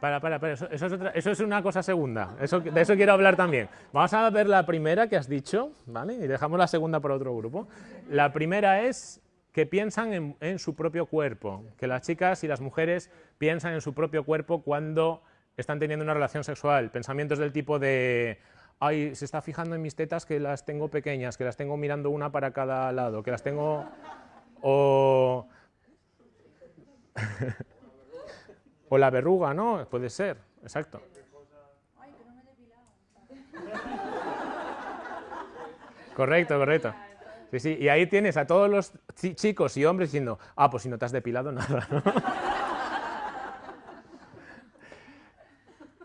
Para, para, para, eso, es una cosa segunda, eso, de eso quiero hablar también. Vamos a ver la primera que has dicho, ¿vale? Y dejamos la segunda para otro grupo. La primera es que piensan en, su propio cuerpo, que las chicas y las mujeres piensan en su propio cuerpo cuando están teniendo una relación sexual. Pensamientos del tipo de, ay, se está fijando en mis tetas que las tengo pequeñas, que las tengo mirando una para cada lado, que las tengo... O... O la verruga, ¿no? Puede ser, exacto. Correcto, correcto. Sí, sí, y ahí tienes a todos los chicos y hombres diciendo, ah, pues si no te has depilado, *laughs* nada.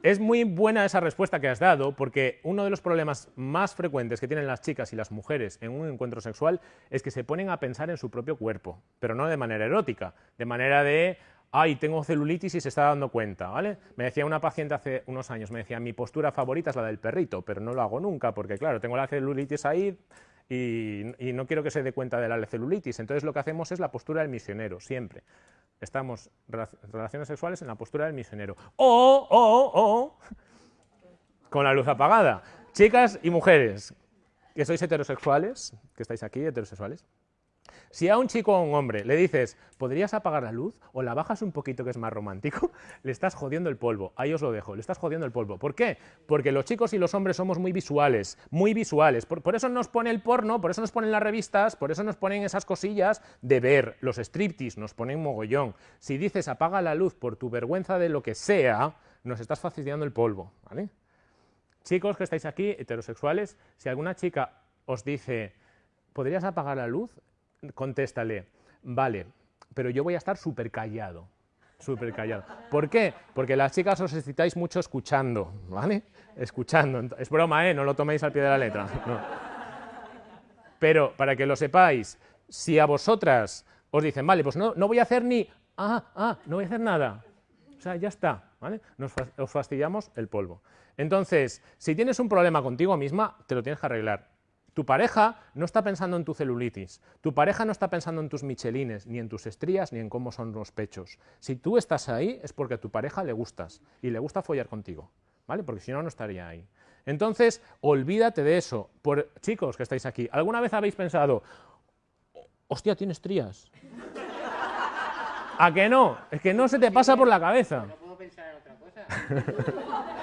es muy buena esa respuesta que has dado, porque uno de los problemas más frecuentes que tienen las chicas y las mujeres en un encuentro sexual es que se ponen a pensar en su propio cuerpo, pero no de manera erótica, de manera de, ay, tengo celulitis y se está dando cuenta, ¿vale? Me decía una paciente hace unos años, me decía, mi postura favorita es la del perrito, pero no lo hago nunca, porque claro, tengo la celulitis ahí y, no quiero que se dé cuenta de la celulitis. Entonces lo que hacemos es la postura del misionero, siempre. Estamos relaciones sexuales en la postura del misionero. O, o, o, con la luz apagada. Chicas y mujeres que sois heterosexuales, que estáis aquí, heterosexuales, si a un chico o a un hombre le dices, ¿podrías apagar la luz? O la bajas un poquito que es más romántico, *laughs* le estás jodiendo el polvo. Ahí os lo dejo, le estás jodiendo el polvo. ¿Por qué? Porque los chicos y los hombres somos muy visuales, muy visuales. Por, eso nos pone el porno, por eso nos ponen las revistas, por eso nos ponen esas cosillas de ver. Los striptease nos ponen mogollón. Si dices apaga la luz por tu vergüenza de lo que sea, nos estás fastidiando el polvo. Chicos que estáis aquí, heterosexuales, si alguna chica os dice, ¿podrías apagar la luz? Contéstale, vale, pero yo voy a estar súper callado, súper callado. ¿Por qué? Porque las chicas os excitáis mucho escuchando, ¿vale? Escuchando. Es broma, ¿eh? No lo toméis al pie de la letra. Pero, para que lo sepáis, si a vosotras os dicen, vale, pues no, no voy a hacer ni, ah, ah, no voy a hacer nada. O sea, ya está, ¿vale? Nos, os fastidiamos el polvo. Entonces, si tienes un problema contigo misma, te lo tienes que arreglar. Tu pareja no está pensando en tu celulitis, tu pareja no está pensando en tus michelines, ni en tus estrías, ni en cómo son los pechos. Si tú estás ahí es porque a tu pareja le gustas y le gusta follar contigo, ¿vale? Porque si no, no estaría ahí. Entonces, olvídate de eso. Por, chicos que estáis aquí, ¿alguna vez habéis pensado, hostia, tienes estrías? ¿A que no? Es que no se te pasa por la cabeza. No puedo pensar en otra cosa. *laughs*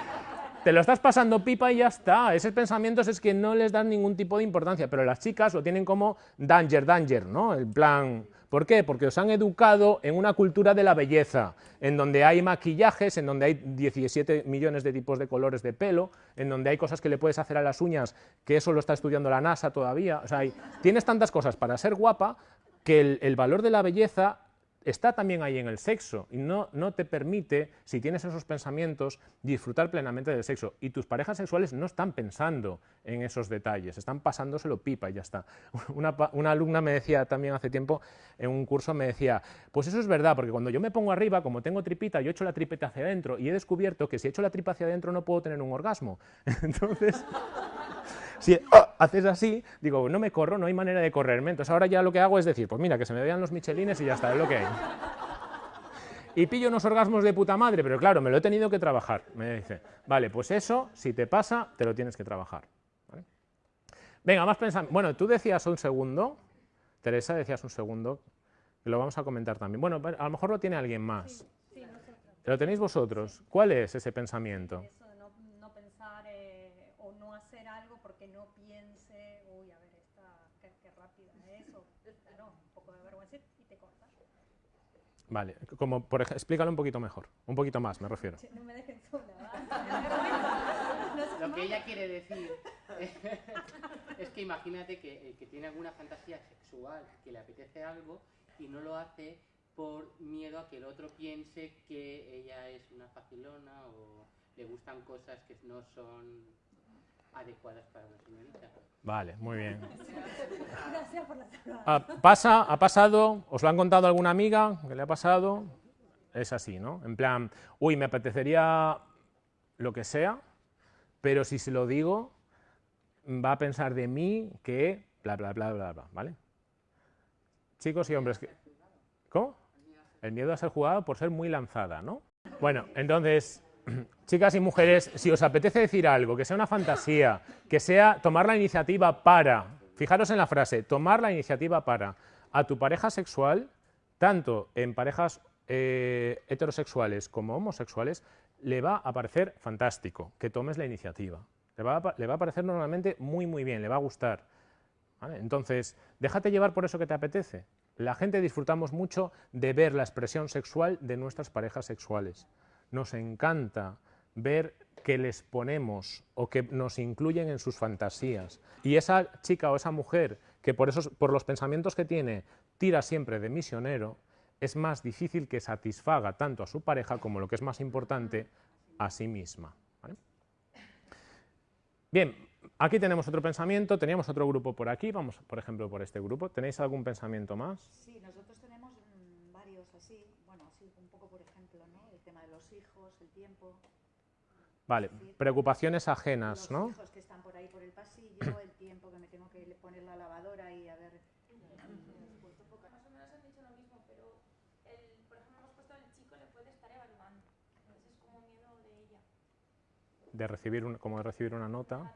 te lo estás pasando pipa y ya está. Esos pensamientos es que no les dan ningún tipo de importancia, pero las chicas lo tienen como danger, danger, ¿no? El plan... ¿Por qué? Porque os han educado en una cultura de la belleza, en donde hay maquillajes, en donde hay 17 millones de tipos de colores de pelo, en donde hay cosas que le puedes hacer a las uñas, que eso lo está estudiando la NASA todavía. O sea, tienes tantas cosas para ser guapa que el, el valor de la belleza está también ahí en el sexo y no, no te permite, si tienes esos pensamientos, disfrutar plenamente del sexo. Y tus parejas sexuales no están pensando en esos detalles, están pasándoselo pipa y ya está. *laughs* Una, una, alumna me decía también hace tiempo, en un curso me decía, pues eso es verdad, porque cuando yo me pongo arriba, como tengo tripita, yo echo la tripeta hacia adentro y he descubierto que si echo la tripa hacia adentro no puedo tener un orgasmo. *laughs* Entonces... Si ¡ah! haces así, digo, no me corro, no hay manera de correrme. Entonces ahora ya lo que hago es decir, pues mira, que se me vean los michelines y ya está, es lo que hay. Y pillo unos orgasmos de puta madre, pero claro, me lo he tenido que trabajar. Me dice, vale, pues eso, si te pasa, te lo tienes que trabajar. Venga, más pensando. Bueno, tú decías un segundo, Teresa, decías un segundo, que lo vamos a comentar también. Bueno, a lo mejor lo tiene alguien más. Sí, ¿Lo tenéis vosotros? ¿Cuál es ese pensamiento? Vale, como por ejemplo, explícalo un poquito mejor, un poquito más me refiero. No me dejen sola, *laughs* Lo que ella quiere decir *laughs* es que imagínate que, que tiene alguna fantasía sexual, que le apetece algo y no lo hace por miedo a que el otro piense que ella es una facilona o le gustan cosas que no son adecuadas para una señorita. Vale, muy bien. Gracias por la ah, pasa, ha pasado, os lo han contado alguna amiga que le ha pasado, es así, ¿no? En plan, uy, me apetecería lo que sea, pero si se lo digo, va a pensar de mí que bla, bla, bla, bla, bla, ¿vale? Chicos y hombres, ¿cómo? El miedo a ser jugado por ser muy lanzada, ¿no? Bueno, entonces, *clears throat* chicas y mujeres, si os apetece decir algo, que sea una fantasía, que sea tomar la iniciativa para, fijaros en la frase, tomar la iniciativa para, a tu pareja sexual, tanto en parejas eh, heterosexuales como homosexuales, le va a parecer fantástico que tomes la iniciativa. Le va a, le parecer normalmente muy, muy bien, le va a gustar. Entonces, déjate llevar por eso que te apetece. La gente disfrutamos mucho de ver la expresión sexual de nuestras parejas sexuales nos encanta ver que les ponemos o que nos incluyen en sus fantasías. Y esa chica o esa mujer que por, esos, por los pensamientos que tiene tira siempre de misionero, es más difícil que satisfaga tanto a su pareja como lo que es más importante, a sí misma. Bien, aquí tenemos otro pensamiento, teníamos otro grupo por aquí, vamos por ejemplo por este grupo. ¿Tenéis algún pensamiento más? Sí, nosotros tenemos varios así, bueno, así un poco por ejemplo, ¿no? El tema de los hijos, el tiempo. Vale, preocupaciones ajenas, Los ¿no? hijos que están por ahí por el pasillo, el tiempo que me tengo que poner la lavadora y a ver. Más o menos han dicho lo mismo, pero el, por ejemplo hemos puesto el chico le puede estar evaluando. Entonces es como miedo de ella. De recibir un- como de recibir una nota.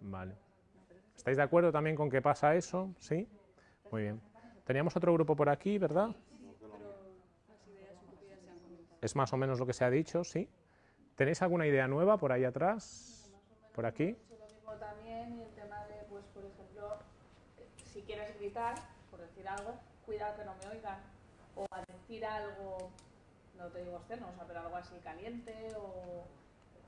Vale. ¿Estáis de acuerdo también con que pasa eso? ¿Sí? Muy bien. Teníamos otro grupo por aquí, ¿verdad? Es más o menos lo que se ha dicho, ¿sí? ¿Tenéis alguna idea nueva por ahí atrás? ¿Por aquí? Lo mismo también y el tema de, pues, por ejemplo, si quieres gritar, por decir algo, cuidado que no me oigan. O a decir algo, no te digo externo, o sea, pero algo así caliente o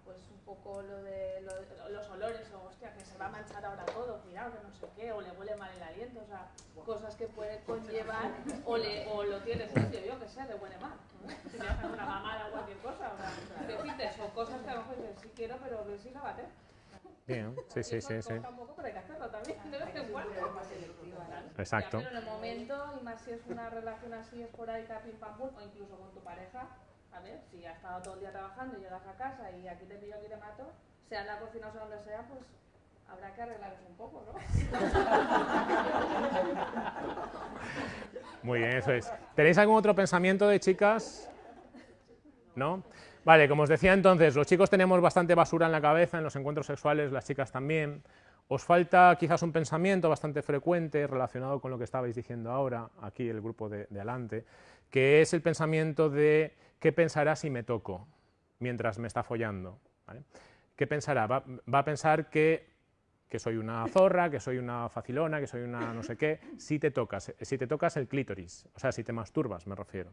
pues un poco lo de, lo de- los olores, o hostia, que se va a manchar ahora todo, cuidado que no sé qué, o le huele mal el aliento, o sea, cosas que puede conllevar, o, le, o lo tienes limpio, yo que sé, le huele mal, ¿no? *laughs* si le hacen una mamada o cualquier cosa, o sea, *laughs* decirte, o cosas que a lo mejor dices, sí quiero, pero ve si lávate. Bien, sí, *laughs* sí, sí, sí. Tampoco, pero hay que hacerlo también, de vez en cuando. Claro. Exacto. Ya, pero en el momento, y más si es una relación así esporádica, pim pam pum, o incluso con tu pareja, a ver, si ha estado todo el día trabajando y llegas a casa y aquí te pillo, aquí te mato, sea en la cocina o sea donde sea, pues habrá que arreglar un poco, ¿no? Muy bien, eso es. ¿Tenéis algún otro pensamiento de chicas? ¿No? Vale, como os decía entonces, los chicos tenemos bastante basura en la cabeza en los encuentros sexuales, las chicas también. Os falta quizás un pensamiento bastante frecuente relacionado con lo que estabais diciendo ahora, aquí el grupo de, de adelante, que es el pensamiento de qué pensará si me toco mientras me está follando. ¿vale? ¿Qué pensará? Va, va a pensar que que soy una zorra, que soy una facilona, que soy una no sé qué, si te tocas, si te tocas el clítoris, o sea, si te masturbas, me refiero.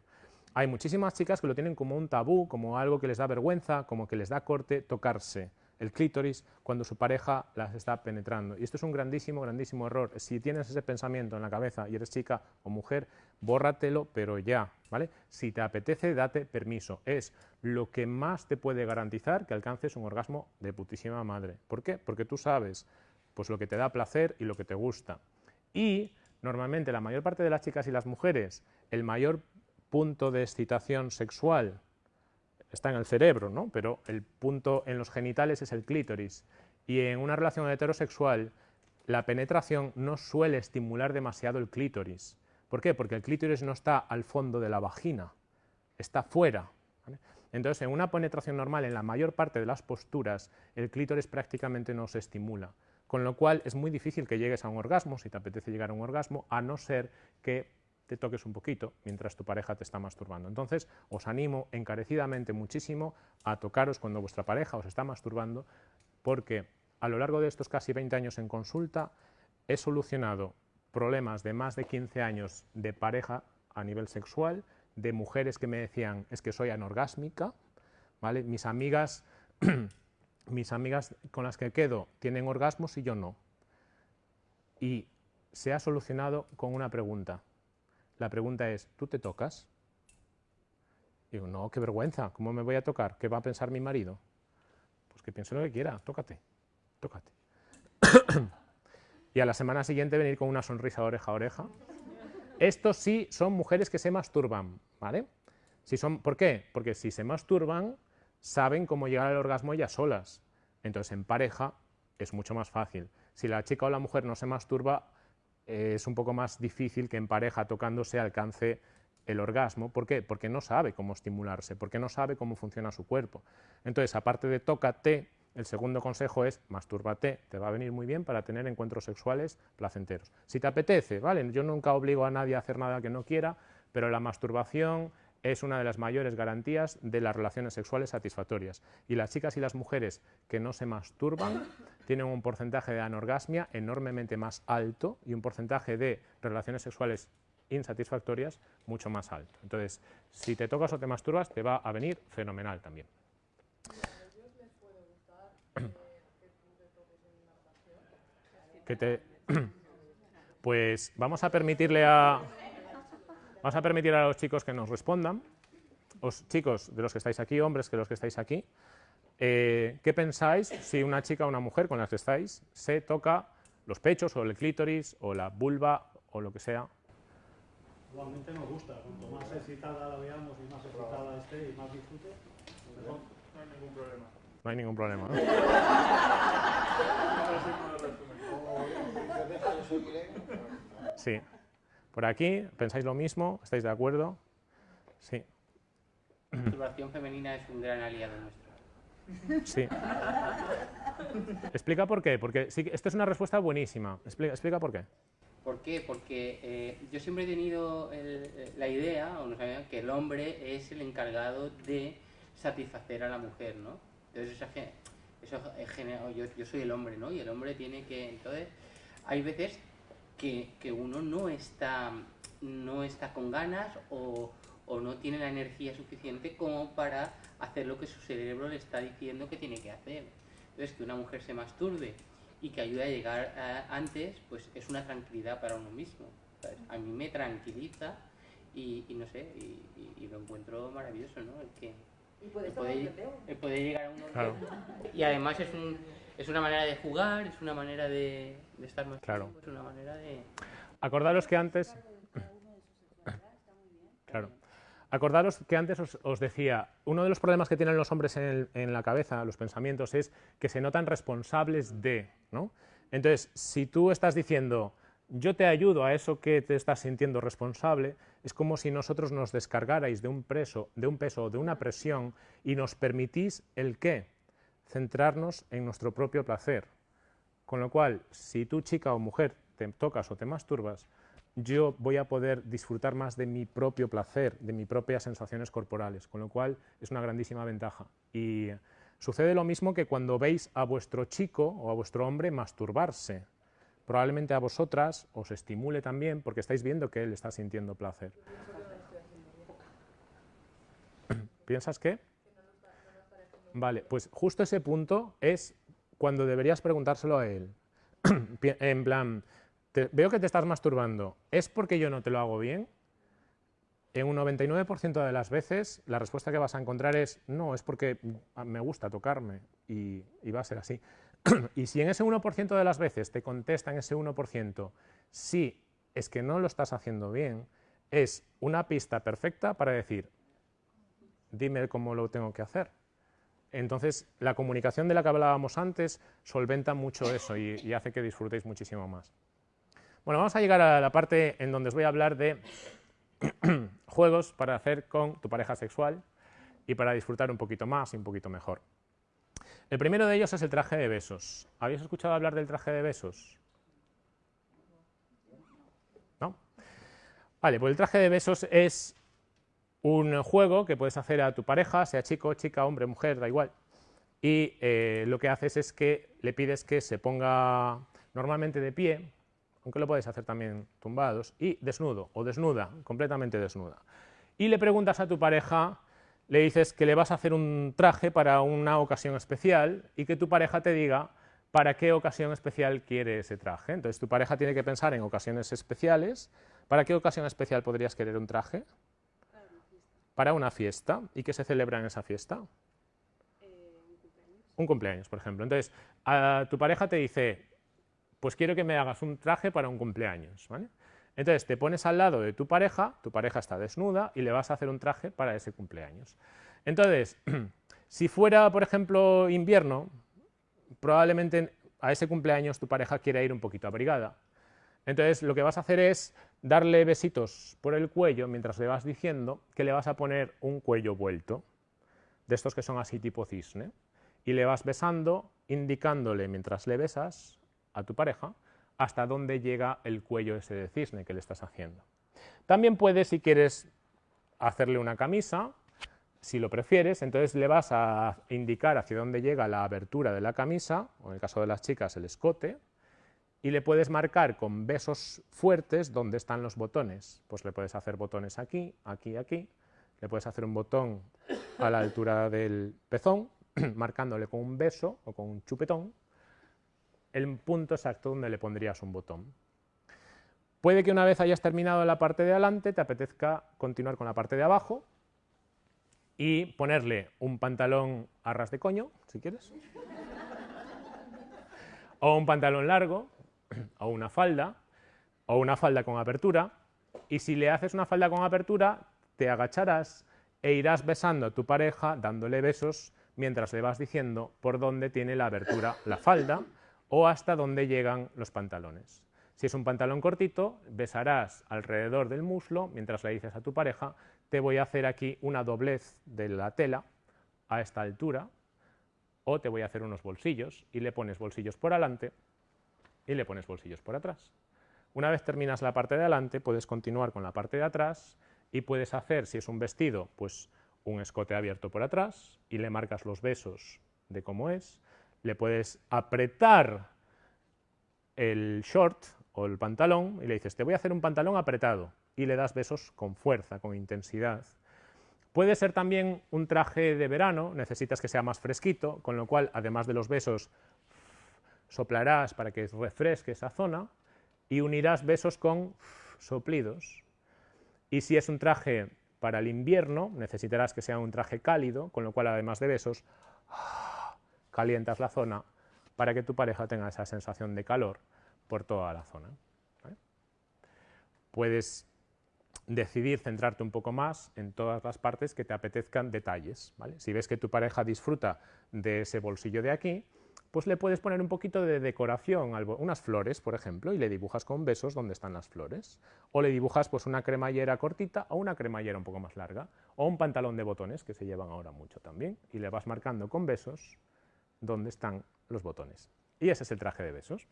Hay muchísimas chicas que lo tienen como un tabú, como algo que les da vergüenza, como que les da corte tocarse el clítoris cuando su pareja las está penetrando. Y esto es un grandísimo, grandísimo error. Si tienes ese pensamiento en la cabeza y eres chica o mujer, bórratelo, pero ya, ¿vale? Si te apetece, date permiso. Es lo que más te puede garantizar que alcances un orgasmo de putísima madre. ¿Por qué? Porque tú sabes pues lo que te da placer y lo que te gusta. Y normalmente la mayor parte de las chicas y las mujeres, el mayor punto de excitación sexual está en el cerebro, ¿no? pero el punto en los genitales es el clítoris. Y en una relación heterosexual, la penetración no suele estimular demasiado el clítoris. ¿Por qué? Porque el clítoris no está al fondo de la vagina, está fuera. Entonces, en una penetración normal, en la mayor parte de las posturas, el clítoris prácticamente no se estimula. Con lo cual es muy difícil que llegues a un orgasmo, si te apetece llegar a un orgasmo, a no ser que te toques un poquito mientras tu pareja te está masturbando. Entonces, os animo encarecidamente muchísimo a tocaros cuando vuestra pareja os está masturbando, porque a lo largo de estos casi 20 años en consulta he solucionado problemas de más de 15 años de pareja a nivel sexual, de mujeres que me decían, es que soy anorgásmica, ¿vale? Mis amigas *clears throat* mis amigas con las que quedo tienen orgasmos y yo no. Y se ha solucionado con una pregunta. La pregunta es, ¿tú te tocas? Digo, no, qué vergüenza, ¿cómo me voy a tocar? ¿Qué va a pensar mi marido? Pues que piense lo que quiera, tócate, tócate. y a la semana siguiente venir con una sonrisa oreja a oreja. Estos sí son mujeres que se masturban, ¿vale? Si son, ¿Por qué? Porque si se masturban, saben cómo llegar al orgasmo ellas solas. Entonces, en pareja es mucho más fácil. Si la chica o la mujer no se masturba, es un poco más difícil que en pareja tocándose alcance el orgasmo. ¿Por qué? Porque no sabe cómo estimularse, porque no sabe cómo funciona su cuerpo. Entonces, aparte de tócate, el segundo consejo es mastúrbate, te va a venir muy bien para tener encuentros sexuales placenteros. Si te apetece, ¿vale? Yo nunca obligo a nadie a hacer nada que no quiera, pero la masturbación es una de las mayores garantías de las relaciones sexuales satisfactorias. Y las chicas y las mujeres que no se masturban *laughs* tienen un porcentaje de anorgasmia enormemente más alto y un porcentaje de relaciones sexuales insatisfactorias mucho más alto. Entonces, si te tocas o te masturbas, te va a venir fenomenal también. *coughs* Que te... *coughs* Pues vamos a permitirle a... Vamos a permitir a los chicos que nos respondan. Os, chicos de los que estáis aquí, hombres que los que estáis aquí, eh, ¿qué pensáis si una chica o una mujer con las que estáis se toca los pechos o el clítoris o la vulva o lo que sea? Igualmente nos gusta, cuanto más excitada la veamos y más excitada esté y más disfrute, mejor. No hay ningún problema. No hay ningún problema. ¿no? *laughs* Sí. Por aquí, ¿pensáis lo mismo? ¿Estáis de acuerdo? Sí. La masturbación femenina es un gran aliado nuestro. Sí. Explica por qué, porque sí, esta es una respuesta buenísima. Explica, explica por qué. ¿Por qué? Porque eh, yo siempre he tenido el- eh, la idea, o no sabía, que el hombre es el encargado de satisfacer a la mujer, ¿no? Entonces eso, eso yo, yo soy el hombre, ¿no? Y el hombre tiene que, entonces, hay veces que, que uno no está, no está con ganas o, o no tiene la energía suficiente como para hacer lo que su cerebro le está diciendo que tiene que hacer. Entonces, que una mujer se masturbe y que ayude a llegar a- antes, pues es una tranquilidad para uno mismo. ¿sabes? A mí me tranquiliza y, y no sé, y, y- y lo encuentro maravilloso, ¿no? El que Y puedes el poder, poder llegar a un Claro. Y además es, un, es una manera de jugar, es una manera de, de estar más Claro. tiempo, es una manera de... Acordaros que antes... Claro. Acordaros que antes os, os decía, uno de los problemas que tienen los hombres en, el- en la cabeza, los pensamientos, es que se notan responsables de, ¿no? Entonces, si tú estás diciendo, yo te ayudo a eso que te estás sintiendo responsable, es como si nosotros nos descargarais de un, preso, de un peso, de una presión, y nos permitís el qué? Centrarnos en nuestro propio placer. Con lo cual, si tú, chica o mujer, te tocas o te masturbas, yo voy a poder disfrutar más de mi propio placer, de mis propias sensaciones corporales, con lo cual es una grandísima ventaja. Y sucede lo mismo que cuando veis a vuestro chico o a vuestro hombre masturbarse. Probablemente a vosotras os estimule también porque estáis viendo que él está sintiendo placer. ¿Piensas qué? Vale, pues justo ese punto es cuando deberías preguntárselo a él. *clears throat* En plan, te- veo que te estás masturbando, ¿es porque yo no te lo hago bien? En un 99% de las veces la respuesta que vas a encontrar es no, es porque me gusta tocarme y, y va a ser así. *clears throat* y si en ese 1% de las veces te contesta en ese 1% sí, es que no lo estás haciendo bien, es una pista perfecta para decir, dime cómo lo tengo que hacer. Entonces, la comunicación de la que hablábamos antes solventa mucho eso y, hace que disfrutéis muchísimo más. Bueno, vamos a llegar a la parte en donde os voy a hablar de *clears throat* juegos para hacer con tu pareja sexual y para disfrutar un poquito más y un poquito mejor. El primero de ellos es el traje de besos. ¿Habéis escuchado hablar del traje de besos? ¿No? Vale, pues el traje de besos es un juego que puedes hacer a tu pareja, sea chico, chica, hombre, mujer, da igual. Y eh, lo que haces es que le pides que se ponga normalmente de pie, aunque lo puedes hacer también tumbados, y desnudo o desnuda, completamente desnuda. Y le preguntas a tu pareja, le dices que le vas a hacer un traje para una ocasión especial y que tu pareja te diga para qué ocasión especial quiere ese traje. Entonces tu pareja tiene que pensar en ocasiones especiales. ¿Para qué ocasión especial podrías querer un traje? Para una fiesta. ¿Y qué se celebra en esa fiesta? Un cumpleaños, por ejemplo. Entonces, a tu pareja te dice, pues quiero que me hagas un traje para un cumpleaños. ¿vale? Entonces, te pones al lado de tu pareja, tu pareja está desnuda y le vas a hacer un traje para ese cumpleaños. Entonces, *clears throat* si fuera, por ejemplo, invierno, probablemente a ese cumpleaños tu pareja quiera ir un poquito abrigada. Entonces, lo que vas a hacer es darle besitos por el cuello mientras le vas diciendo que le vas a poner un cuello vuelto, de estos que son así tipo cisne, y le vas besando, indicándole mientras le besas a tu pareja hasta dónde llega el cuello ese de cisne que le estás haciendo. También puedes, si quieres, hacerle una camisa, si lo prefieres, entonces le vas a indicar hacia dónde llega la abertura de la camisa, o en el caso de las chicas el escote, y le puedes marcar con besos fuertes dónde están los botones. Pues le puedes hacer botones aquí, aquí, aquí, le puedes hacer un botón a la altura del pezón, *clears throat* marcándole con un beso o con un chupetón el punto exacto donde le pondrías un botón. Puede que una vez hayas terminado la parte de adelante te apetezca continuar con la parte de abajo y ponerle un pantalón a ras de coño, si quieres, o un pantalón largo, *clears throat* o una falda, o una falda con apertura, Y si le haces una falda con apertura, te agacharás e irás besando a tu pareja, dándole besos, mientras le vas diciendo por dónde tiene la abertura la falda o hasta dónde llegan los pantalones. Si es un pantalón cortito, besarás alrededor del muslo, mientras le dices a tu pareja, te voy a hacer aquí una doblez de la tela a esta altura, o te voy a hacer unos bolsillos, y le pones bolsillos por adelante y le pones bolsillos por atrás. Una vez terminas la parte de adelante, puedes continuar con la parte de atrás y puedes hacer, si es un vestido, pues un escote abierto por atrás y le marcas los besos de cómo es. Le puedes apretar el short o el pantalón y le dices, te voy a hacer un pantalón apretado y le das besos con fuerza, con intensidad. Puede ser también un traje de verano, necesitas que sea más fresquito, con lo cual, además de los besos, soplarás para que refresque esa zona y unirás besos con soplidos. Y si es un traje para el invierno, necesitarás que sea un traje cálido, con lo cual, además de besos, *gasps* calientas la zona para que tu pareja tenga esa sensación de calor por toda la zona. Puedes decidir centrarte un poco más en todas las partes que te apetezcan detalles. Si ves que tu pareja disfruta de ese bolsillo de aquí, pues le puedes poner un poquito de decoración, unas flores, por ejemplo, y le dibujas con besos donde están las flores. O le dibujas pues, una cremallera cortita o una cremallera un poco más larga, o un pantalón de botones, que se llevan ahora mucho también, y le vas marcando con besos donde están los botones. Y ese es el traje de besos.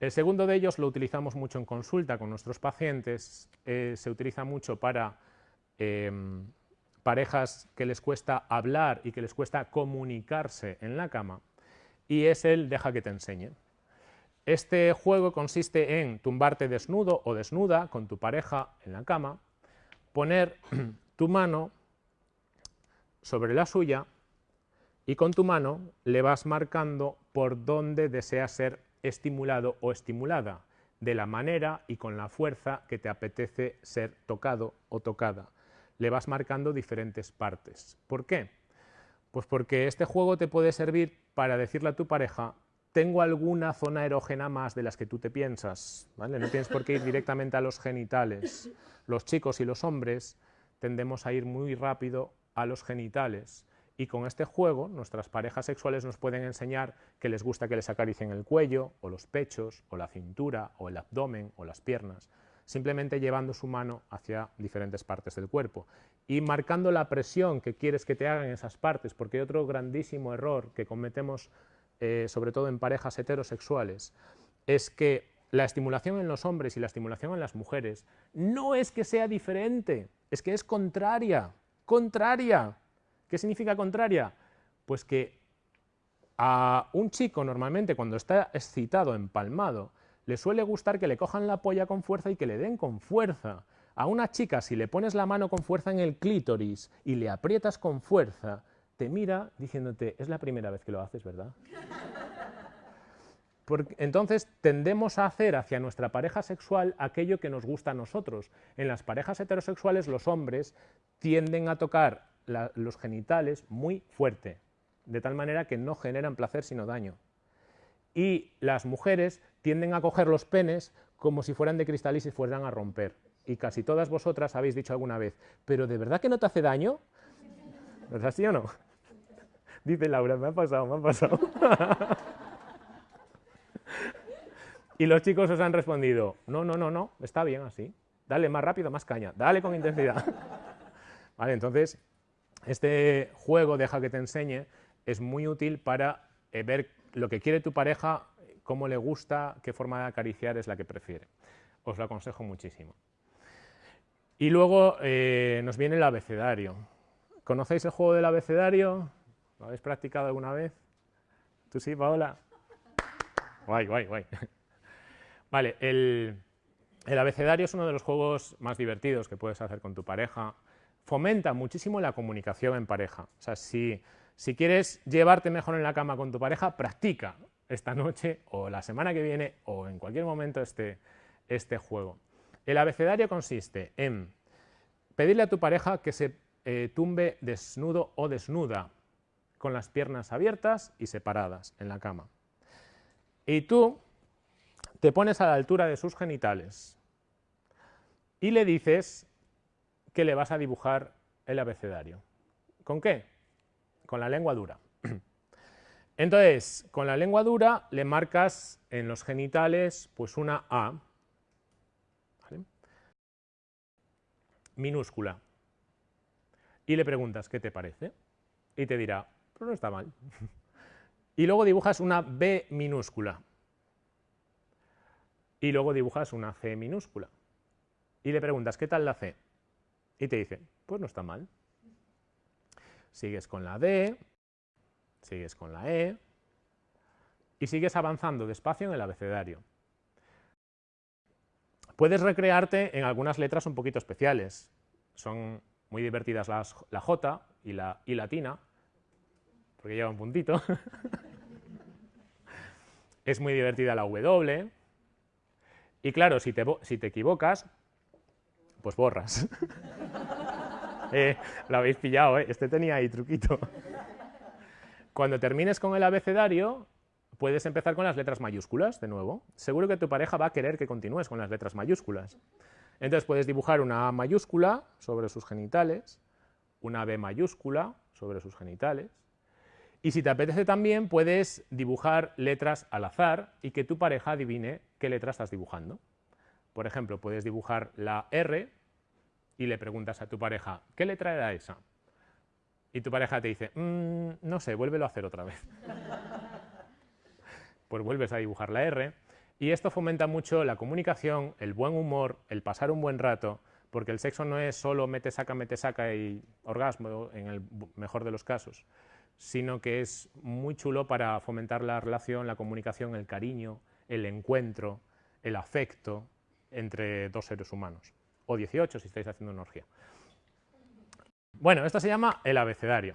El segundo de ellos lo utilizamos mucho en consulta con nuestros pacientes, eh, se utiliza mucho para em, parejas que les cuesta hablar y que les cuesta comunicarse en la cama, y es el deja que te enseñe. Este juego consiste en tumbarte desnudo o desnuda con tu pareja en la cama, poner *clears throat* tu mano sobre la suya y con tu mano le vas marcando por dónde deseas ser estimulado o estimulada, de la manera y con la fuerza que te apetece ser tocado o tocada. Le vas marcando diferentes partes. ¿Por qué? Pues porque este juego te puede servir para decirle a tu pareja, tengo alguna zona erógena más de las que tú te piensas, ¿vale? No tienes por qué ir directamente a los genitales. Los chicos y los hombres tendemos a ir muy rápido a los genitales y con este juego nuestras parejas sexuales nos pueden enseñar que les gusta que les acaricien el cuello, o los pechos, o la cintura, o el abdomen, o las piernas, simplemente llevando su mano hacia diferentes partes del cuerpo y marcando la presión que quieres que te hagan esas partes, porque hay otro grandísimo error que cometemos, eh, sobre todo en parejas heterosexuales, es que la estimulación en los hombres y la estimulación en las mujeres no es que sea diferente, es que es contraria, contraria. ¿Qué significa contraria? Pues que a un chico normalmente cuando está excitado, empalmado, le suele gustar que le cojan la polla con fuerza y que le den con fuerza. A una chica, si le pones la mano con fuerza en el clítoris y le aprietas con fuerza, te mira diciéndote, es la primera vez que lo haces, ¿verdad? *laughs* Entonces tendemos a hacer hacia nuestra pareja sexual aquello que nos gusta a nosotros. En las parejas heterosexuales los hombres tienden a tocar los genitales muy fuerte, de tal manera que no generan placer sino daño. Y las mujeres tienden a coger los penes como si fueran de cristal y se fueran a romper. Y casi todas vosotras habéis dicho alguna vez, ¿pero de verdad que no te hace daño? ¿Es así o no? *laughs* Dice Laura, me ha pasado, me ha pasado. *laughs* y los chicos os han respondido, no, no, no, no, está bien así. Dale más rápido, más caña, dale con intensidad. *laughs* vale, entonces, este juego, deja que te enseñe, es muy útil para eh, ver lo que quiere tu pareja, cómo le gusta, qué forma de acariciar es la que prefiere. Os lo aconsejo muchísimo. Y luego eh, nos viene el abecedario. ¿Conocéis el juego del abecedario? ¿Lo habéis practicado alguna vez? ¿Tú sí, Paola? Guay, guay, guay. *laughs* Vale, el, el abecedario es uno de los juegos más divertidos que puedes hacer con tu pareja fomenta muchísimo la comunicación en pareja. O sea, si, si quieres llevarte mejor en la cama con tu pareja, practica esta noche o la semana que viene o en cualquier momento este, este juego. El abecedario consiste en pedirle a tu pareja que se eh, tumbe desnudo o desnuda, con las piernas abiertas y separadas en la cama. Y tú te pones a la altura de sus genitales y le dices que le vas a dibujar el abecedario. ¿Con qué? Con la lengua dura. *clears throat* Entonces, con la lengua dura le marcas en los genitales pues una A ¿vale? minúscula y le preguntas qué te parece y te dirá, pues no está mal. *laughs* y luego dibujas una B minúscula y luego dibujas una C minúscula y le preguntas qué tal la C y te dice, pues no está mal. Sigues con la D, sigues con la E y sigues avanzando despacio en el abecedario. Puedes recrearte en algunas letras un poquito especiales. Son muy divertidas las, la J y la I latina, porque lleva un puntito. *laughs* es muy divertida la W. Y claro, si te, si te equivocas, pues borras. *laughs* eh, lo habéis pillado, ¿eh? este tenía ahí truquito. Cuando termines con el abecedario, puedes empezar con las letras mayúsculas de nuevo. Seguro que tu pareja va a querer que continúes con las letras mayúsculas. Entonces puedes dibujar una A mayúscula sobre sus genitales, una B mayúscula sobre sus genitales, y si te apetece también puedes dibujar letras al azar y que tu pareja adivine qué letra estás dibujando. Por ejemplo, puedes dibujar la R y le preguntas a tu pareja, ¿qué letra era esa? Y tu pareja te dice, mm, no sé, vuélvelo a hacer otra vez. *laughs* pues vuelves a dibujar la R. Y esto fomenta mucho la comunicación, el buen humor, el pasar un buen rato, porque el sexo no es solo mete, saca, mete, saca y orgasmo, en el mejor de los casos, sino que es muy chulo para fomentar la relación, la comunicación, el cariño, el encuentro, el afecto entre dos seres humanos, o 18 si estáis haciendo una orgía. Bueno, esto se llama el abecedario.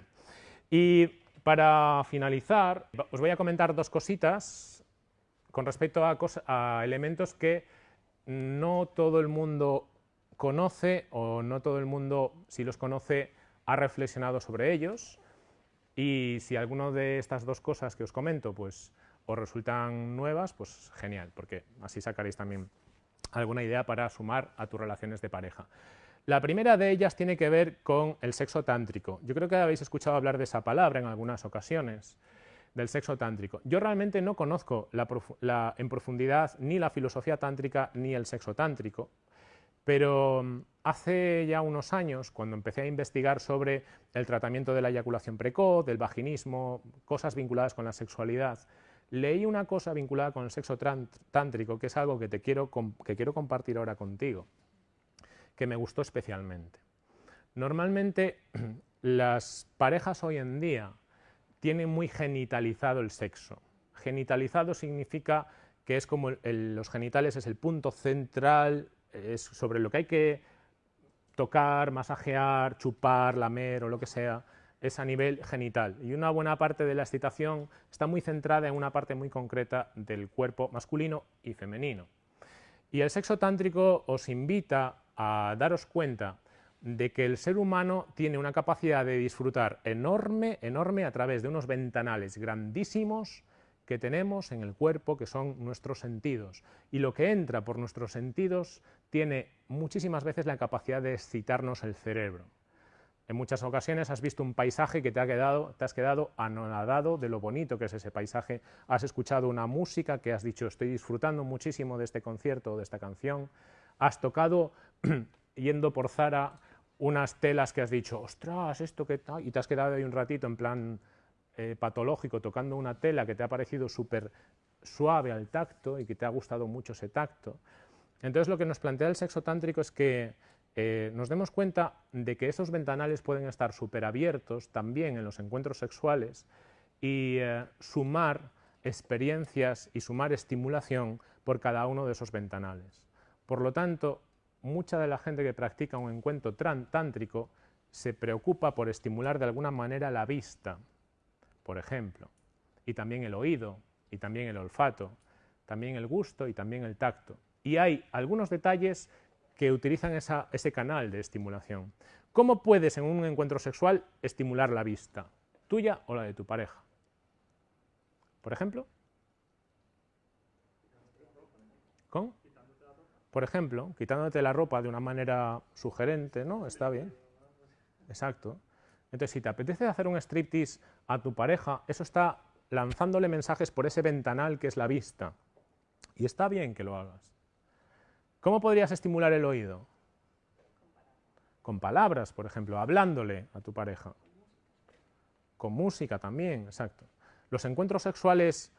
Y para finalizar, os voy a comentar dos cositas con respecto a, a elementos que no todo el mundo conoce o no todo el mundo, si los conoce, ha reflexionado sobre ellos. Y si alguna de estas dos cosas que os comento pues, os resultan nuevas, pues genial, porque así sacaréis también alguna idea para sumar a tus relaciones de pareja. La primera de ellas tiene que ver con el sexo tántrico. Yo creo que habéis escuchado hablar de esa palabra en algunas ocasiones, del sexo tántrico. Yo realmente no conozco en profundidad ni la filosofía tántrica ni el sexo tántrico, pero mm, hace ya unos años, cuando empecé a investigar sobre el tratamiento de la eyaculación precoz, del vaginismo, cosas vinculadas con la sexualidad, leí una cosa vinculada con el sexo tántrico, que es algo que, te quiero, que quiero compartir ahora contigo, que me gustó especialmente. Normalmente *clears throat* las parejas hoy en día tienen muy genitalizado el sexo. Genitalizado significa que es como los genitales es el punto central, es sobre lo que hay que tocar, masajear, chupar, lamer o lo que sea, es a nivel genital y una buena parte de la excitación está muy centrada en una parte muy concreta del cuerpo masculino y femenino. Y el sexo tántrico os invita a daros cuenta de que el ser humano tiene una capacidad de disfrutar enorme, enorme a través de unos ventanales grandísimos que tenemos en el cuerpo, que son nuestros sentidos. Y lo que entra por nuestros sentidos tiene muchísimas veces la capacidad de excitarnos el cerebro. En muchas ocasiones has visto un paisaje que te, ha quedado, te has quedado anonadado de lo bonito que es ese paisaje, has escuchado una música que has dicho estoy disfrutando muchísimo de este concierto o de esta canción, has tocado *clears throat* yendo por Zara unas telas que has dicho, ostras, esto que tal, y te has quedado ahí un ratito en plan eh, patológico tocando una tela que te ha parecido súper suave al tacto y que te ha gustado mucho ese tacto. Entonces lo que nos plantea el sexo tántrico es que eh, nos demos cuenta de que esos ventanales pueden estar súper abiertos también en los encuentros sexuales y eh, sumar experiencias y sumar estimulación por cada uno de esos ventanales. Por lo tanto, mucha de la gente que practica un encuentro tántrico se preocupa por estimular de alguna manera la vista, por ejemplo, y también el oído, y también el olfato, también el gusto y también el tacto. Y hay algunos detalles que utilizan ese canal de estimulación. ¿Cómo puedes en un encuentro sexual estimular la vista? ¿Tuya o la de tu pareja? Por ejemplo. ¿Con? por ejemplo, quitándote la ropa de una manera sugerente, ¿no? Está bien. Exacto. Entonces, si te apetece hacer un striptease a tu pareja, eso está lanzándole mensajes por ese ventanal que es la vista. Y está bien que lo hagas. ¿Cómo podrías estimular el oído? Con palabras, por ejemplo, hablándole a tu pareja. Con música también, exacto. Los encuentros sexuales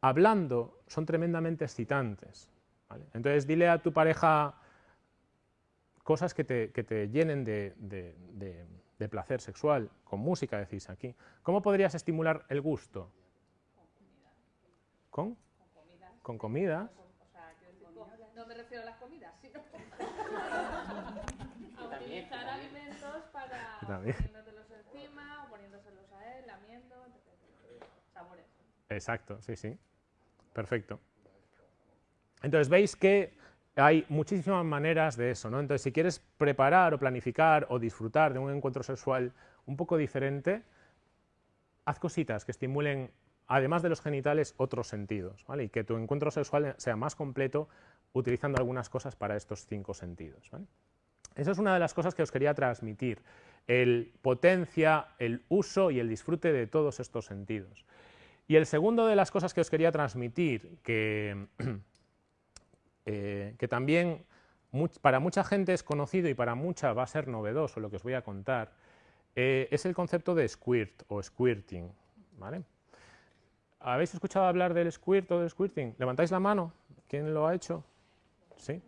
hablando son tremendamente excitantes. Entonces dile a tu pareja cosas que te, que te llenen de, de, placer sexual, con música decís aquí. ¿Cómo podrías estimular el gusto? ¿Con? Con comidas. O sea, quiero decir, no me refiero a las comidas, sino a También, utilizar alimentos para *laughs* poniéndotelos encima, o poniéndoselos a él, lamiendo, etc. Sabores. Exacto, sí, sí. Perfecto. Entonces veis que hay muchísimas maneras de eso, ¿no? Entonces si quieres preparar o planificar o disfrutar de un encuentro sexual un poco diferente, haz cositas que estimulen, además de los genitales, otros sentidos, ¿vale? Y que tu encuentro sexual sea más completo utilizando algunas cosas para estos cinco sentidos, ¿vale? Esa es una de las cosas que os quería transmitir, el potencia, el uso y el disfrute de todos estos sentidos. Y el segundo de las cosas que os quería transmitir, que, *clears throat* eh, que también para mucha gente es conocido y para mucha va a ser novedoso lo que os voy a contar, eh, es el concepto de squirt o squirting. ¿Habéis escuchado hablar del squirt o del squirting? ¿Levantáis la mano? ¿Quién lo ha hecho? ¿Sí?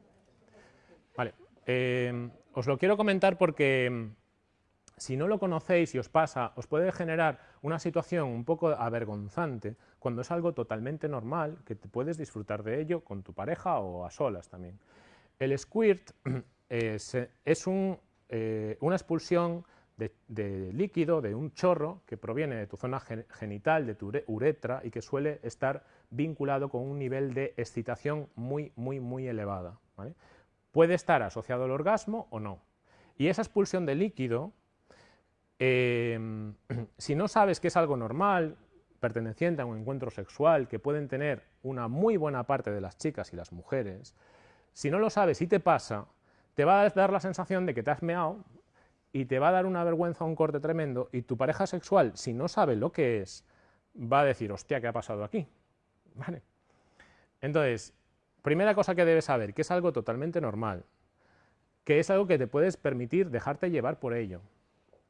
Vale. Eh, os lo quiero comentar porque mm, si no lo conocéis y os pasa, os puede generar una situación un poco avergonzante cuando es algo totalmente normal, que te puedes disfrutar de ello con tu pareja o a solas también. El squirt *clears throat* es, es eh, una expulsión de, líquido, de un chorro que proviene de tu zona gen- genital, de tu ure- uretra y que suele estar vinculado con un nivel de excitación muy, muy, muy elevada. Puede estar asociado al orgasmo o no. Y esa expulsión de líquido eh, *clears throat* si no sabes que es algo normal, perteneciente a un encuentro sexual que pueden tener una muy buena parte de las chicas y las mujeres, si no lo sabes y te pasa, te va a dar la sensación de que te has meado y te va a dar una vergüenza, un corte tremendo, y tu pareja sexual, si no sabe lo que es, va a decir, hostia, ¿qué ha pasado aquí? *laughs* ¿Vale? Entonces, primera cosa que debes saber, que es algo totalmente normal, que es algo que te puedes permitir dejarte llevar por ello.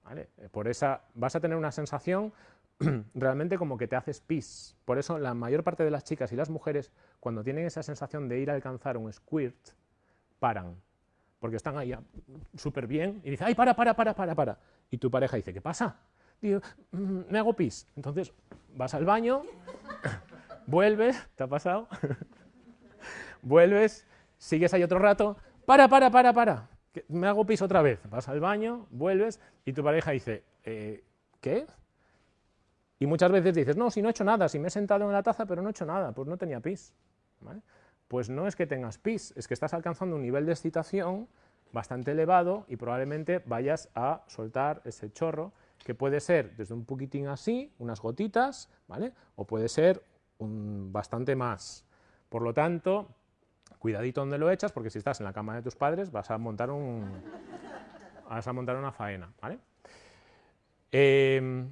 ¿vale? Por esa vas a tener una sensación *clears throat* realmente como que te haces pis. Por eso la mayor parte de las chicas y las mujeres, cuando tienen esa sensación de ir a alcanzar un squirt, paran. Porque están ahí ah, súper bien y dicen, ay, para, para, para, para, para. Y tu pareja dice, ¿qué pasa? Digo, "Mm, me hago pis. Entonces vas al baño, *clears throat* vuelves, ¿te ha pasado? *laughs* vuelves, sigues ahí otro rato, para, para, para, para, me hago pis otra vez. Vas al baño, vuelves y tu pareja dice, "Eh, ¿qué? Y muchas veces dices, no, si no he hecho nada, si me he sentado en la taza, pero no he hecho nada, pues no tenía pis. Pues no es que tengas pis, es que estás alcanzando un nivel de excitación bastante elevado y probablemente vayas a soltar ese chorro, que puede ser desde un poquitín así, unas gotitas, ¿vale? O puede ser bastante más. Por lo tanto, cuidadito donde lo echas, porque si estás en la cama de tus padres vas a montar un, vas a montar una faena, ¿vale? Em,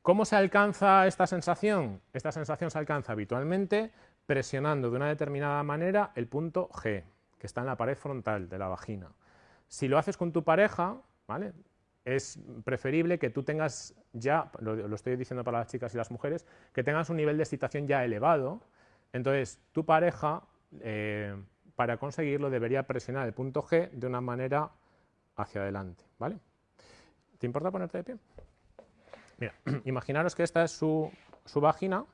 ¿Cómo se alcanza esta sensación? Esta sensación se alcanza habitualmente presionando de una determinada manera el punto G, que está en la pared frontal de la vagina. Si lo haces con tu pareja, ¿vale? es preferible que tú tengas ya, lo, lo estoy diciendo para las chicas y las mujeres, que tengas un nivel de excitación ya elevado. Entonces, tu pareja, eh, para conseguirlo, debería presionar el punto G de una manera hacia adelante. ¿vale? ¿Te importa ponerte de pie? Mira, *clears throat* imaginaros que esta es su, su vagina,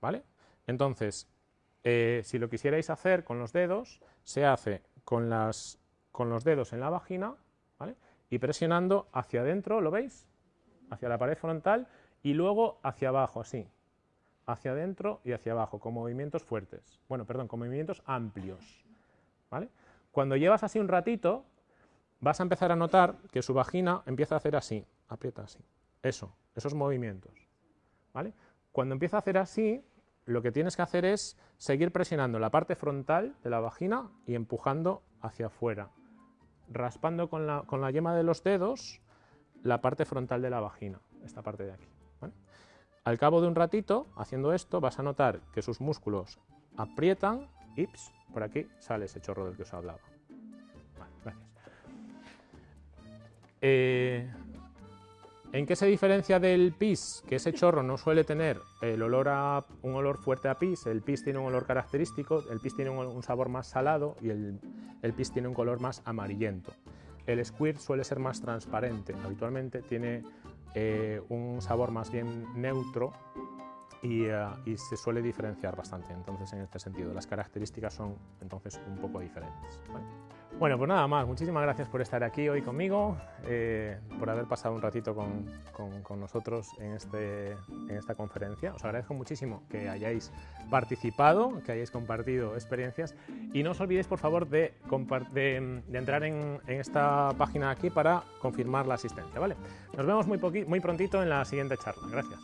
¿vale? Entonces, eh, si lo quisierais hacer con los dedos, se hace con, las, con los dedos en la vagina, ¿vale? Y presionando hacia adentro, ¿lo veis? Hacia la pared frontal y luego hacia abajo, así. Hacia adentro y hacia abajo, con movimientos fuertes. Bueno, perdón, con movimientos amplios, ¿vale? Cuando llevas así un ratito, vas a empezar a notar que su vagina empieza a hacer así, aprieta así. Eso, esos movimientos. ¿vale? Cuando empieza a hacer así, lo que tienes que hacer es seguir presionando la parte frontal de la vagina y empujando hacia afuera, raspando con la, con la yema de los dedos la parte frontal de la vagina, esta parte de aquí. Al cabo de un ratito, haciendo esto, vas a notar que sus músculos aprietan y por aquí sale ese chorro del que os hablaba. Eh, ¿En qué se diferencia del pis? Que ese chorro no suele tener el olor a, un olor fuerte a pis, el pis tiene un olor característico, el pis tiene un, un sabor más salado y el, el pis tiene un color más amarillento. El squirt suele ser más transparente, habitualmente tiene eh, un sabor más bien neutro y, eh, y se suele diferenciar bastante. Entonces, en este sentido, las características son entonces un poco diferentes. ¿vale? Bueno, pues nada más. Muchísimas gracias por estar aquí hoy conmigo, eh, por haber pasado un ratito con, con- con nosotros en, este, en esta conferencia. Os agradezco muchísimo que hayáis participado, que hayáis compartido experiencias y no os olvidéis, por favor, de, de, de entrar en, en esta página aquí para confirmar la asistencia. ¿vale? Nos vemos muy, muy prontito en la siguiente charla. Gracias.